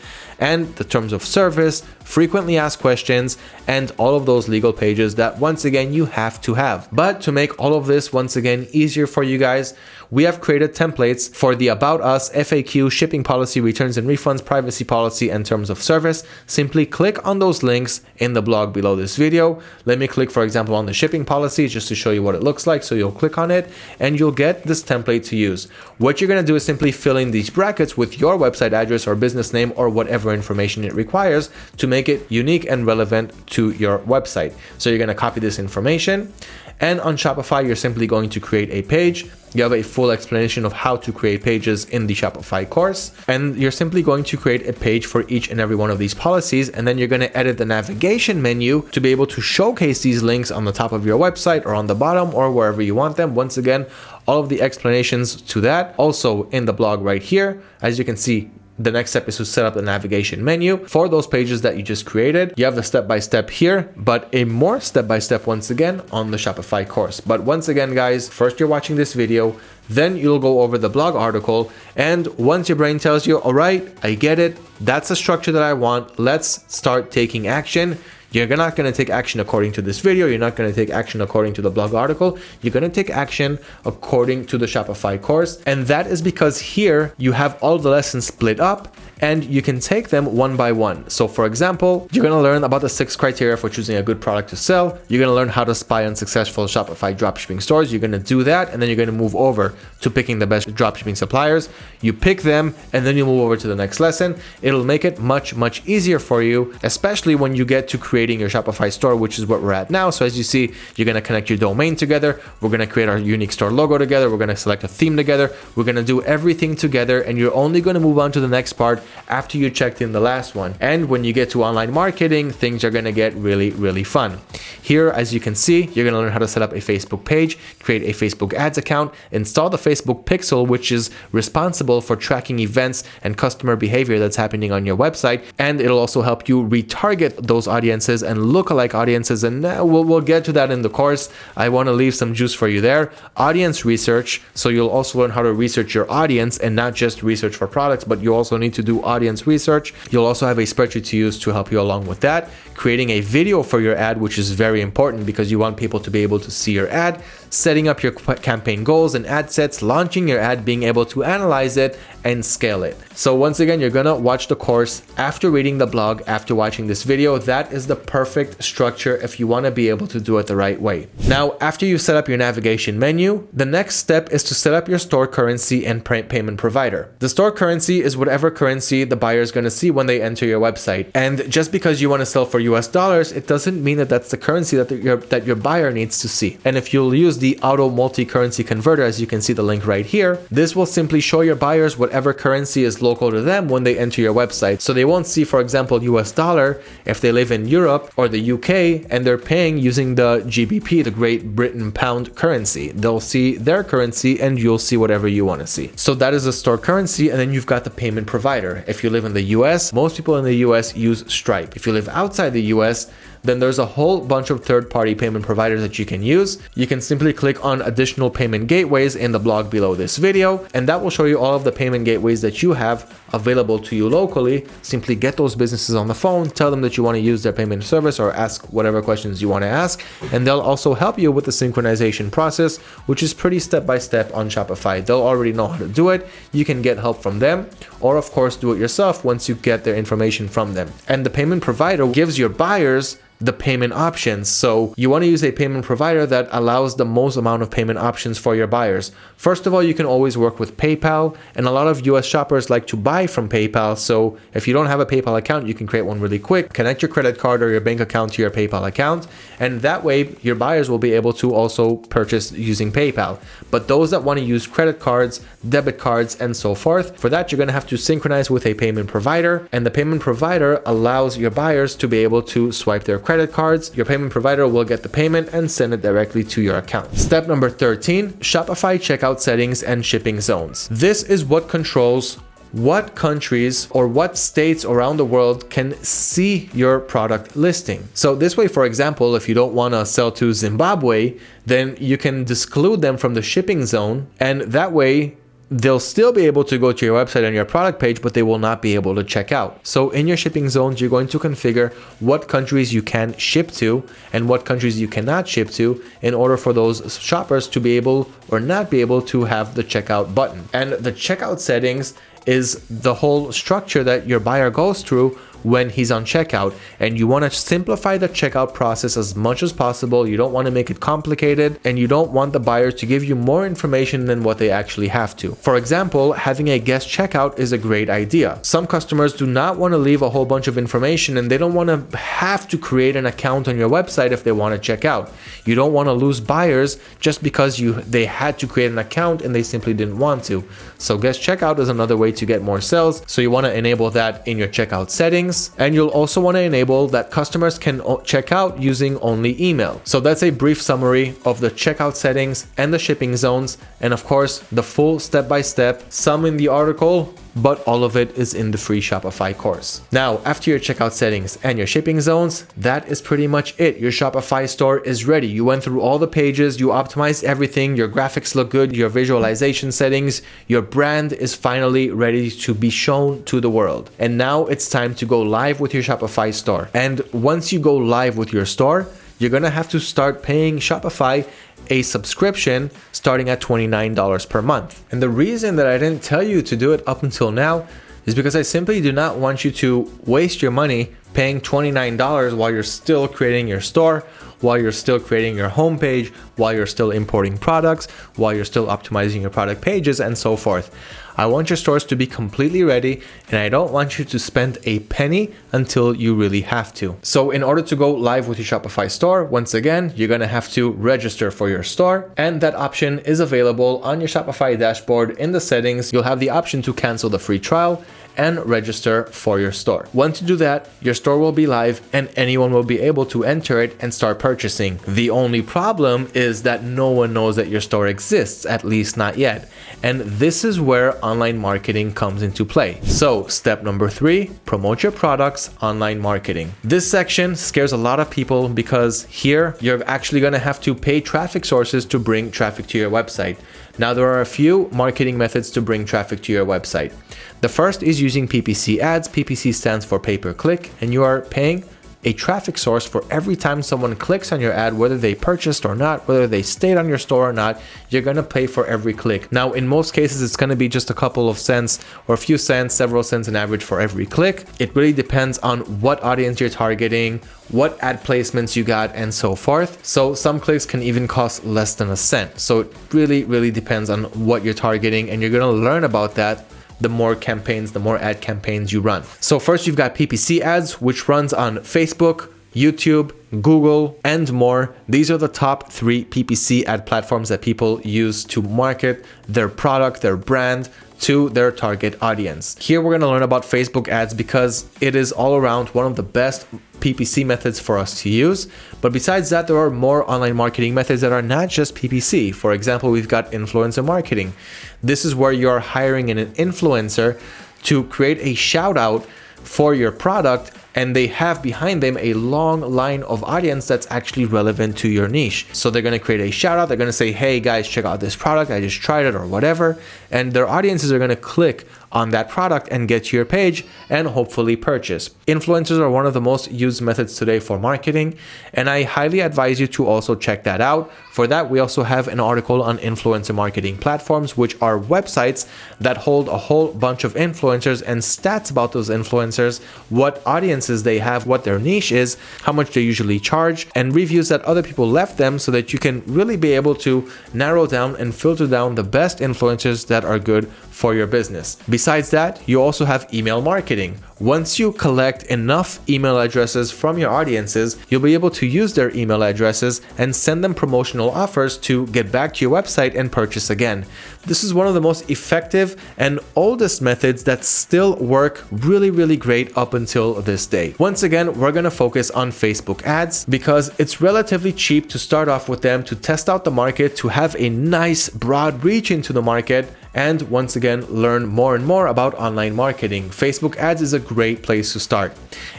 and the terms of service, frequently asked questions, and all of those legal pages that once again you have to have. But to make all of this once again easier for you guys, we have created templates for the About Us, FAQ, shipping policy, returns and refunds, privacy policy, and terms of service. Simply click on those links in the blog below this video. Let me click, for example, on the shipping policy just to show you what it looks like. So you'll click on it and you'll get this template to use. What you're going to do is simply fill in these brackets with your website address or business name or whatever information it requires to make it unique and relevant to your website. So you're going to copy this information and on Shopify, you're simply going to create a page. You have a full explanation of how to create pages in the Shopify course. And you're simply going to create a page for each and every one of these policies. And then you're going to edit the navigation menu to be able to showcase these links on the top of your website or on the bottom or wherever you want them. Once again, all of the explanations to that also in the blog right here. As you can see, the next step is to set up the navigation menu for those pages that you just created. You have the step-by-step -step here, but a more step-by-step -step once again on the Shopify course. But once again, guys, first you're watching this video, then you'll go over the blog article. And once your brain tells you, all right, I get it. That's the structure that I want. Let's start taking action. You're not going to take action according to this video. You're not going to take action according to the blog article. You're going to take action according to the Shopify course. And that is because here you have all the lessons split up and you can take them one by one. So for example, you're going to learn about the six criteria for choosing a good product to sell. You're going to learn how to spy on successful Shopify dropshipping stores. You're going to do that and then you're going to move over to picking the best dropshipping suppliers. You pick them and then you move over to the next lesson. It'll make it much, much easier for you, especially when you get to creating your Shopify store, which is what we're at now. So as you see, you're going to connect your domain together. We're going to create our unique store logo together. We're going to select a theme together. We're going to do everything together and you're only going to move on to the next part after you checked in the last one. And when you get to online marketing, things are going to get really, really fun. Here, as you can see, you're going to learn how to set up a Facebook page, create a Facebook ads account, install the Facebook Pixel, which is responsible for tracking events and customer behavior that's happening on your website. And it'll also help you retarget those audiences and lookalike audiences. And uh, we'll, we'll get to that in the course. I want to leave some juice for you there. Audience research. So you'll also learn how to research your audience and not just research for products, but you also need to do audience research. You'll also have a spreadsheet to use to help you along with that. Creating a video for your ad, which is very important because you want people to be able to see your ad setting up your campaign goals and ad sets, launching your ad, being able to analyze it and scale it. So once again, you're gonna watch the course after reading the blog, after watching this video. That is the perfect structure if you wanna be able to do it the right way. Now, after you set up your navigation menu, the next step is to set up your store currency and payment provider. The store currency is whatever currency the buyer is gonna see when they enter your website. And just because you wanna sell for US dollars, it doesn't mean that that's the currency that your, that your buyer needs to see. And if you'll use the auto multi-currency converter, as you can see the link right here, this will simply show your buyers whatever currency is local to them when they enter your website. So they won't see, for example, US dollar if they live in Europe or the UK and they're paying using the GBP, the Great Britain pound currency. They'll see their currency and you'll see whatever you want to see. So that is a store currency. And then you've got the payment provider. If you live in the US, most people in the US use Stripe. If you live outside the US, then there's a whole bunch of third-party payment providers that you can use. You can simply click on additional payment gateways in the blog below this video, and that will show you all of the payment gateways that you have available to you locally. Simply get those businesses on the phone, tell them that you want to use their payment service or ask whatever questions you want to ask, and they'll also help you with the synchronization process, which is pretty step-by-step -step on Shopify. They'll already know how to do it. You can get help from them, or of course do it yourself once you get their information from them. And the payment provider gives your buyers the payment options. So you want to use a payment provider that allows the most amount of payment options for your buyers. First of all, you can always work with PayPal and a lot of US shoppers like to buy from PayPal. So if you don't have a PayPal account, you can create one really quick, connect your credit card or your bank account to your PayPal account. And that way your buyers will be able to also purchase using PayPal. But those that want to use credit cards, debit cards, and so forth, for that, you're going to have to synchronize with a payment provider and the payment provider allows your buyers to be able to swipe their credit credit cards, your payment provider will get the payment and send it directly to your account. Step number 13, Shopify checkout settings and shipping zones. This is what controls what countries or what states around the world can see your product listing. So this way, for example, if you don't want to sell to Zimbabwe, then you can exclude them from the shipping zone. And that way they'll still be able to go to your website and your product page, but they will not be able to check out. So in your shipping zones, you're going to configure what countries you can ship to and what countries you cannot ship to in order for those shoppers to be able or not be able to have the checkout button. And the checkout settings is the whole structure that your buyer goes through when he's on checkout and you want to simplify the checkout process as much as possible. You don't want to make it complicated and you don't want the buyer to give you more information than what they actually have to. For example, having a guest checkout is a great idea. Some customers do not want to leave a whole bunch of information and they don't want to have to create an account on your website if they want to check out. You don't want to lose buyers just because you they had to create an account and they simply didn't want to. So guest checkout is another way to get more sales. So you want to enable that in your checkout settings and you'll also want to enable that customers can check out using only email. So that's a brief summary of the checkout settings and the shipping zones and of course the full step-by-step -step, some in the article but all of it is in the free Shopify course. Now, after your checkout settings and your shipping zones, that is pretty much it. Your Shopify store is ready. You went through all the pages, you optimized everything, your graphics look good, your visualization settings, your brand is finally ready to be shown to the world. And now it's time to go live with your Shopify store. And once you go live with your store, you're gonna have to start paying Shopify a subscription starting at $29 per month. And the reason that I didn't tell you to do it up until now is because I simply do not want you to waste your money paying $29 while you're still creating your store, while you're still creating your homepage, while you're still importing products, while you're still optimizing your product pages and so forth. I want your stores to be completely ready and I don't want you to spend a penny until you really have to. So in order to go live with your Shopify store, once again, you're gonna have to register for your store and that option is available on your Shopify dashboard in the settings. You'll have the option to cancel the free trial and register for your store. Once you do that, your store will be live and anyone will be able to enter it and start purchasing. The only problem is that no one knows that your store exists, at least not yet. And this is where online marketing comes into play. So step number three, promote your products, online marketing. This section scares a lot of people because here you're actually gonna have to pay traffic sources to bring traffic to your website. Now there are a few marketing methods to bring traffic to your website. The first is using PPC ads. PPC stands for pay per click and you are paying a traffic source for every time someone clicks on your ad, whether they purchased or not, whether they stayed on your store or not, you're to pay for every click. Now, in most cases, it's to be just a couple of cents or a few cents, several cents in average for every click. It really depends on what audience you're targeting, what ad placements you got, and so forth. So some clicks can even cost less than a cent. So it really, really depends on what you're targeting, and you're to learn about that the more campaigns, the more ad campaigns you run. So first you've got PPC ads, which runs on Facebook, YouTube, Google, and more. These are the top three PPC ad platforms that people use to market their product, their brand, to their target audience. Here we're going to learn about Facebook ads because it is all around one of the best PPC methods for us to use. But besides that, there are more online marketing methods that are not just PPC. For example, we've got influencer marketing. This is where you're hiring an influencer to create a shout out for your product and they have behind them a long line of audience that's actually relevant to your niche. So they're going to create a shout out. They're going to say, hey guys, check out this product. I just tried it or whatever. And their audiences are going to click on that product and get to your page and hopefully purchase. Influencers are one of the most used methods today for marketing, and I highly advise you to also check that out. For that, we also have an article on influencer marketing platforms, which are websites that hold a whole bunch of influencers and stats about those influencers, what audiences they have, what their niche is, how much they usually charge, and reviews that other people left them so that you can really be able to narrow down and filter down the best influencers that are good for your business. Besides that, you also have email marketing. Once you collect enough email addresses from your audiences, you'll be able to use their email addresses and send them promotional offers to get back to your website and purchase again. This is one of the most effective and oldest methods that still work really, really great up until this day. Once again, we're going to focus on Facebook ads because it's relatively cheap to start off with them to test out the market, to have a nice broad reach into the market, and once again learn more and more about online marketing. Facebook ads is a great place to start.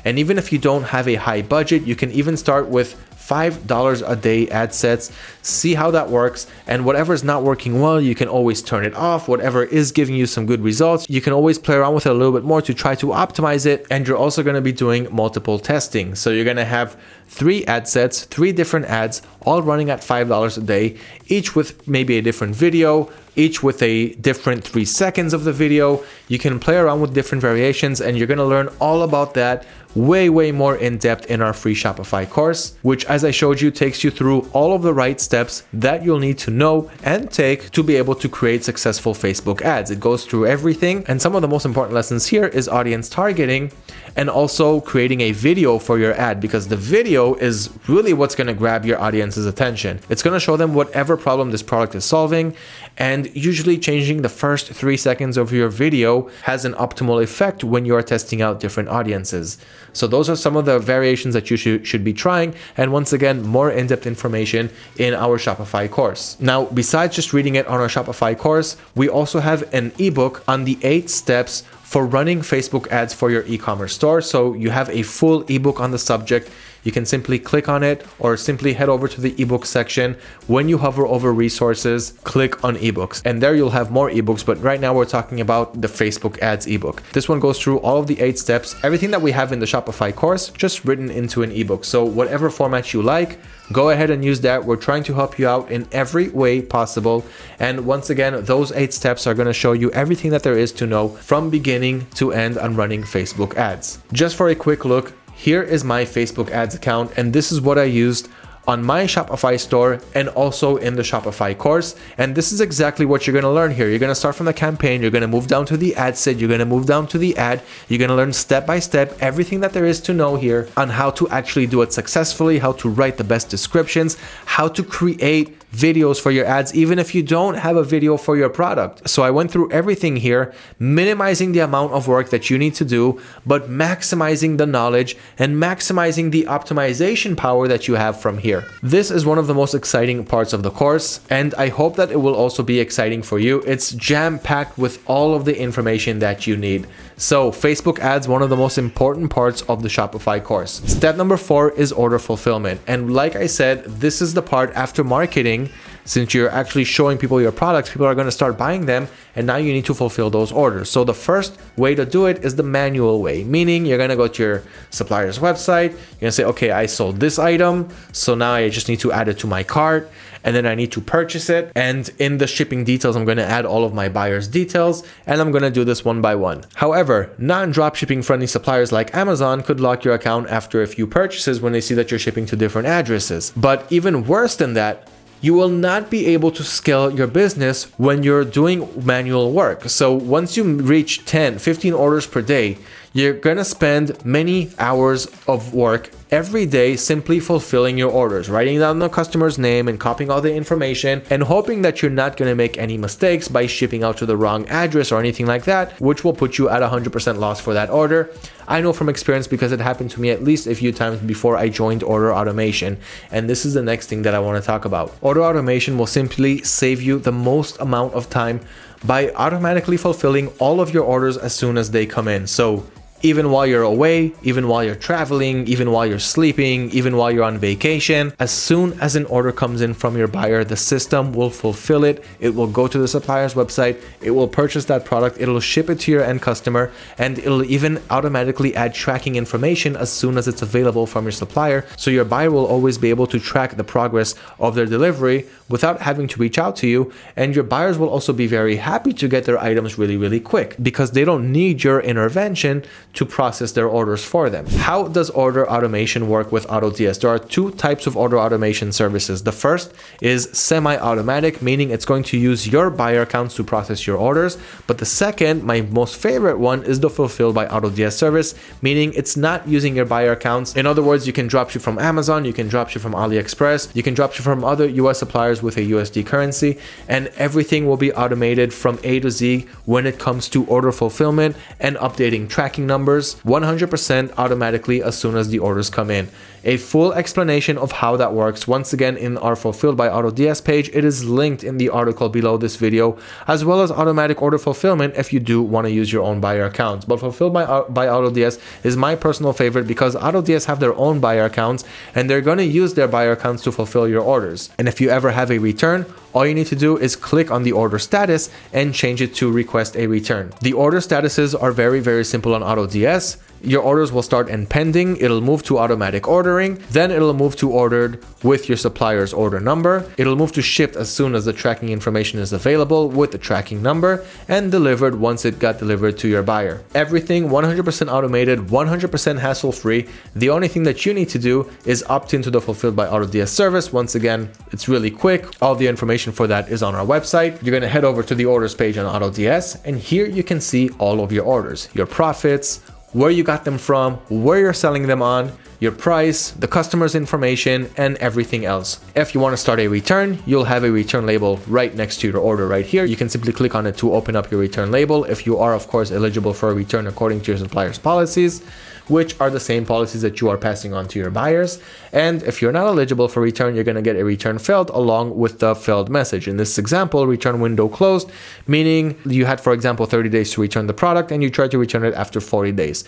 And even if you don't have a high budget, you can even start with $5 a day ad sets, see how that works, and whatever is not working well, you can always turn it off. Whatever is giving you some good results, you can always play around with it a little bit more to try to optimize it. And you're also going to be doing multiple testing. So you're going to have three ad sets, three different ads, all running at $5 a day, each with maybe a different video, each with a different three seconds of the video. You can play around with different variations and you're going to learn all about that way, way more in depth in our free Shopify course, which as I showed you takes you through all of the right steps that you'll need to know and take to be able to create successful Facebook ads. It goes through everything. And some of the most important lessons here is audience targeting and also creating a video for your ad because the video is really what's going to grab your audience's attention. It's going to show them whatever problem this product is solving and usually changing the first three seconds of your video has an optimal effect when you are testing out different audiences. So those are some of the variations that you should, should be trying. And once again, more in-depth information in our Shopify course. Now, besides just reading it on our Shopify course, we also have an ebook on the eight steps for running Facebook ads for your e-commerce store. So you have a full ebook on the subject you can simply click on it or simply head over to the ebook section. When you hover over resources, click on ebooks and there you'll have more ebooks. But right now we're talking about the Facebook ads ebook. This one goes through all of the eight steps, everything that we have in the Shopify course, just written into an ebook. So whatever format you like, go ahead and use that. We're trying to help you out in every way possible. And once again, those eight steps are going to show you everything that there is to know from beginning to end on running Facebook ads. Just for a quick look, here is my Facebook ads account and this is what I used on my Shopify store and also in the Shopify course. And this is exactly what you're going to learn here. You're to start from the campaign. You're going to move down to the ad set. You're to move down to the ad. You're going to learn step by step everything that there is to know here on how to actually do it successfully, how to write the best descriptions, how to create videos for your ads, even if you don't have a video for your product. So I went through everything here, minimizing the amount of work that you need to do, but maximizing the knowledge and maximizing the optimization power that you have from here. This is one of the most exciting parts of the course, and I hope that it will also be exciting for you. It's jam-packed with all of the information that you need. So Facebook ads, one of the most important parts of the Shopify course. Step number four is order fulfillment. And like I said, this is the part after marketing since you're actually showing people your products, people are going to start buying them and now you need to fulfill those orders. So the first way to do it is the manual way, meaning you're going to go to your supplier's website, you're going to say, okay, I sold this item, so now I just need to add it to my cart and then I need to purchase it. And in the shipping details, I'm going to add all of my buyer's details and I'm going to do this one by one. However, non-dropshipping friendly suppliers like Amazon could lock your account after a few purchases when they see that you're shipping to different addresses. But even worse than that, you will not be able to scale your business when you're doing manual work. So once you reach 10, 15 orders per day, you're gonna spend many hours of work every day simply fulfilling your orders, writing down the customer's name and copying all the information and hoping that you're not going to make any mistakes by shipping out to the wrong address or anything like that, which will put you at 100% loss for that order. I know from experience because it happened to me at least a few times before I joined order automation. And this is the next thing that I want to talk about. Order automation will simply save you the most amount of time by automatically fulfilling all of your orders as soon as they come in. So even while you're away, even while you're traveling, even while you're sleeping, even while you're on vacation. As soon as an order comes in from your buyer, the system will fulfill it. It will go to the supplier's website, it will purchase that product, it'll ship it to your end customer, and it'll even automatically add tracking information as soon as it's available from your supplier. So your buyer will always be able to track the progress of their delivery without having to reach out to you. And your buyers will also be very happy to get their items really, really quick because they don't need your intervention to process their orders for them. How does order automation work with AutoDS? There are two types of order automation services. The first is semi-automatic, meaning it's going to use your buyer accounts to process your orders. But the second, my most favorite one, is the fulfilled by AutoDS service, meaning it's not using your buyer accounts. In other words, you can drop dropship from Amazon, you can drop dropship from AliExpress, you can drop dropship from other US suppliers with a USD currency, and everything will be automated from A to Z when it comes to order fulfillment and updating tracking numbers numbers 100% automatically as soon as the orders come in. A full explanation of how that works once again in our Fulfilled by AutoDS page. It is linked in the article below this video, as well as automatic order fulfillment if you do want to use your own buyer accounts. But Fulfilled by, uh, by AutoDS is my personal favorite because AutoDS have their own buyer accounts and they're going to use their buyer accounts to fulfill your orders. And if you ever have a return, all you need to do is click on the order status and change it to request a return. The order statuses are very, very simple on AutoDS your orders will start in pending, it'll move to automatic ordering, then it'll move to ordered with your supplier's order number, it'll move to shipped as soon as the tracking information is available with the tracking number, and delivered once it got delivered to your buyer. Everything 100% automated, 100% hassle-free. The only thing that you need to do is opt into the Fulfilled by AutoDS service. Once again, it's really quick. All the information for that is on our website. You're gonna head over to the orders page on AutoDS, and here you can see all of your orders, your profits, where you got them from, where you're selling them on, your price, the customer's information, and everything else. If you want to start a return, you'll have a return label right next to your order right here. You can simply click on it to open up your return label if you are, of course, eligible for a return according to your supplier's policies which are the same policies that you are passing on to your buyers. And if you're not eligible for return, you're going to get a return failed along with the failed message. In this example, return window closed, meaning you had, for example, 30 days to return the product and you tried to return it after 40 days.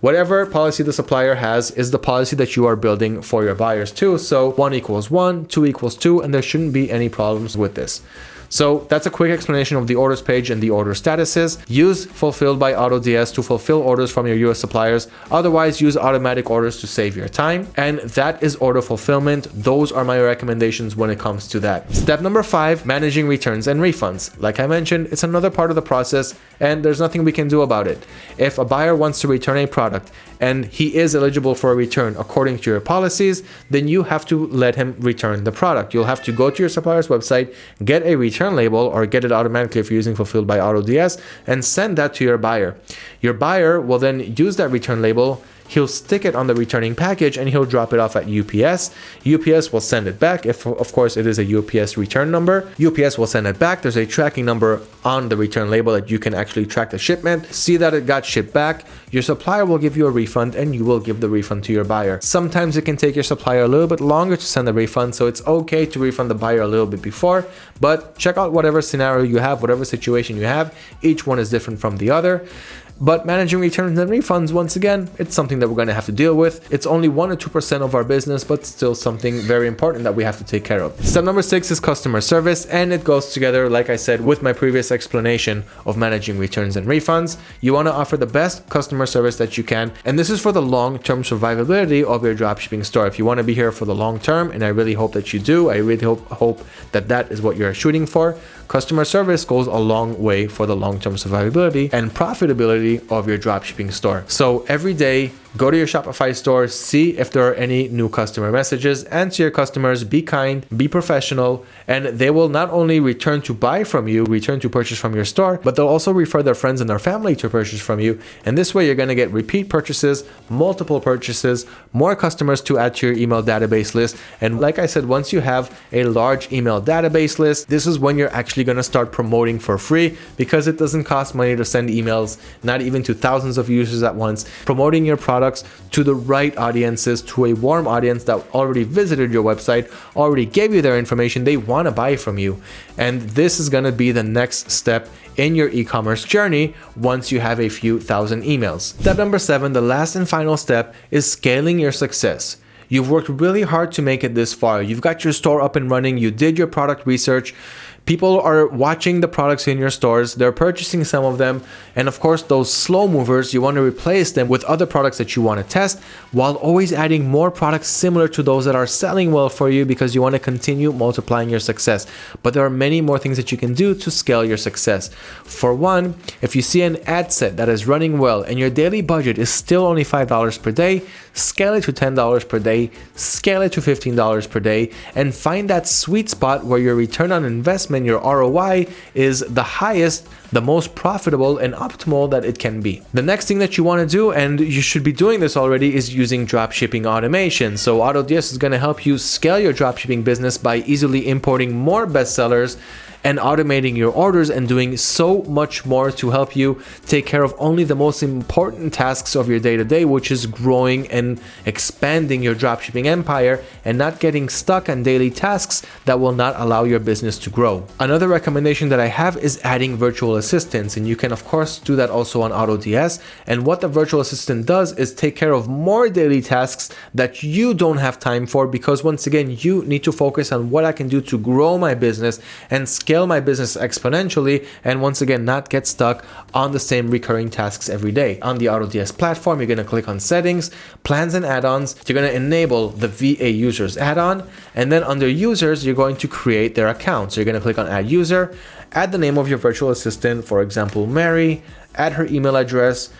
Whatever policy the supplier has is the policy that you are building for your buyers too. So one equals one, two equals two, and there shouldn't be any problems with this. So that's a quick explanation of the orders page and the order statuses. Use fulfilled by AutoDS to fulfill orders from your US suppliers. Otherwise, use automatic orders to save your time. And that is order fulfillment. Those are my recommendations when it comes to that. Step number five, managing returns and refunds. Like I mentioned, it's another part of the process and there's nothing we can do about it. If a buyer wants to return a product and he is eligible for a return according to your policies, then you have to let him return the product. You'll have to go to your supplier's website, get a return label or get it automatically if you're using Fulfilled by AutoDS and send that to your buyer. Your buyer will then use that return label he'll stick it on the returning package and he'll drop it off at UPS. UPS will send it back if of course it is a UPS return number. UPS will send it back. There's a tracking number on the return label that you can actually track the shipment, see that it got shipped back. Your supplier will give you a refund and you will give the refund to your buyer. Sometimes it can take your supplier a little bit longer to send the refund, so it's okay to refund the buyer a little bit before, but check out whatever scenario you have, whatever situation you have. Each one is different from the other. But managing returns and refunds, once again, it's something that we're going to have to deal with. It's only 1 or 2% of our business, but still something very important that we have to take care of. Step number six is customer service, and it goes together, like I said, with my previous explanation of managing returns and refunds. You want to offer the best customer service that you can, and this is for the long-term survivability of your dropshipping store. If you want to be here for the long term, and I really hope that you do, I really hope, hope that that is what you're shooting for, customer service goes a long way for the long-term survivability and profitability of your dropshipping store. So every day Go to your Shopify store, see if there are any new customer messages, answer your customers, be kind, be professional, and they will not only return to buy from you, return to purchase from your store, but they'll also refer their friends and their family to purchase from you. And this way you're going to get repeat purchases, multiple purchases, more customers to add to your email database list. And like I said, once you have a large email database list, this is when you're actually going to start promoting for free because it doesn't cost money to send emails, not even to thousands of users at once. Promoting your product products to the right audiences, to a warm audience that already visited your website, already gave you their information, they want to buy from you. And this is going to be the next step in your e-commerce journey once you have a few thousand emails. Step number seven, the last and final step is scaling your success. You've worked really hard to make it this far. You've got your store up and running. You did your product research. People are watching the products in your stores, they're purchasing some of them, and of course, those slow movers, you want to replace them with other products that you want to test while always adding more products similar to those that are selling well for you because you want to continue multiplying your success. But there are many more things that you can do to scale your success. For one, if you see an ad set that is running well and your daily budget is still only $5 per day, scale it to $10 per day, scale it to $15 per day, and find that sweet spot where your return on investment, your ROI, is the highest, the most profitable, and optimal that it can be. The next thing that you want to do, and you should be doing this already, is using dropshipping automation. So AutoDS is going to help you scale your dropshipping business by easily importing more bestsellers and automating your orders and doing so much more to help you take care of only the most important tasks of your day to day, which is growing and expanding your dropshipping empire and not getting stuck on daily tasks that will not allow your business to grow. Another recommendation that I have is adding virtual assistants, and you can of course do that also on AutoDS. And what the virtual assistant does is take care of more daily tasks that you don't have time for because once again, you need to focus on what I can do to grow my business and scale scale my business exponentially and once again not get stuck on the same recurring tasks every day. On the AutoDS platform, you're going to click on settings, plans and add-ons. You're going to enable the VA users add-on and then under users, you're going to create their account. So you're going to click on add user, add the name of your virtual assistant, for example, Mary, add her email address,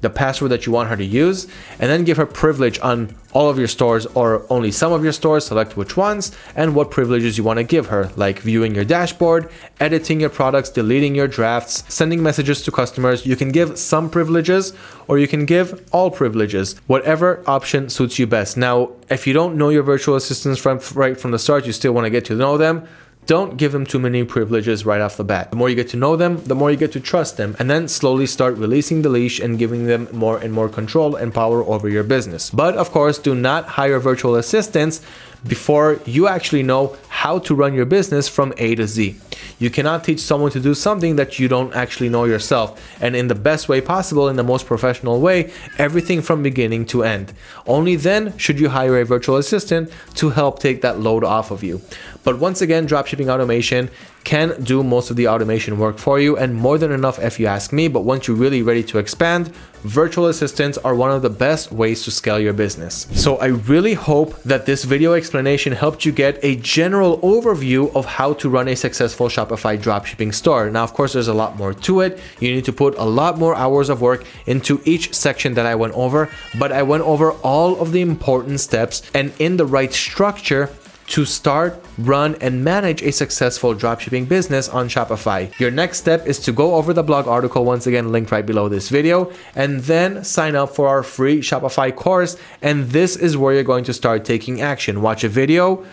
the password that you want her to use, and then give her privilege on all of your stores or only some of your stores, select which ones, and what privileges you want to give her, like viewing your dashboard, editing your products, deleting your drafts, sending messages to customers. You can give some privileges or you can give all privileges, whatever option suits you best. Now, if you don't know your virtual assistants from right from the start, you still want to get to know them, don't give them too many privileges right off the bat. The more you get to know them, the more you get to trust them, and then slowly start releasing the leash and giving them more and more control and power over your business. But of course, do not hire virtual assistants before you actually know how to run your business from A to Z. You cannot teach someone to do something that you don't actually know yourself and in the best way possible, in the most professional way, everything from beginning to end. Only then should you hire a virtual assistant to help take that load off of you. But once again, dropshipping automation can do most of the automation work for you and more than enough if you ask me. But once you're really ready to expand, virtual assistants are one of the best ways to scale your business. So I really hope that this video explanation helped you get a general overview of how to run a successful Shopify dropshipping store. Now, of course, there's a lot more to it. You need to put a lot more hours of work into each section that I went over, but I went over all of the important steps and in the right structure to start, run, and manage a successful dropshipping business on Shopify. Your next step is to go over the blog article, once again linked right below this video, and then sign up for our free Shopify course. And this is where you're going to start taking action. Watch a video,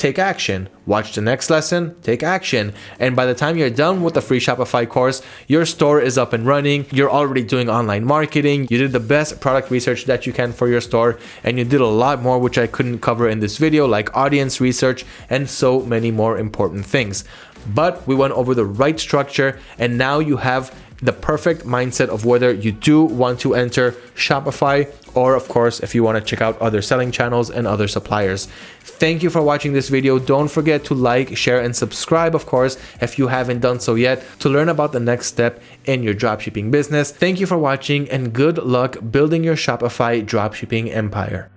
take action. Watch the next lesson, take action. And by the time you're done with the free Shopify course, your store is up and running. You're already doing online marketing. You did the best product research that you can for your store. And you did a lot more, which I couldn't cover in this video, like audience research and so many more important things. But we went over the right structure and now you have the perfect mindset of whether you do want to enter Shopify or of course if you want to check out other selling channels and other suppliers. Thank you for watching this video. Don't forget to like, share and subscribe of course if you haven't done so yet to learn about the next step in your dropshipping business. Thank you for watching and good luck building your Shopify dropshipping empire.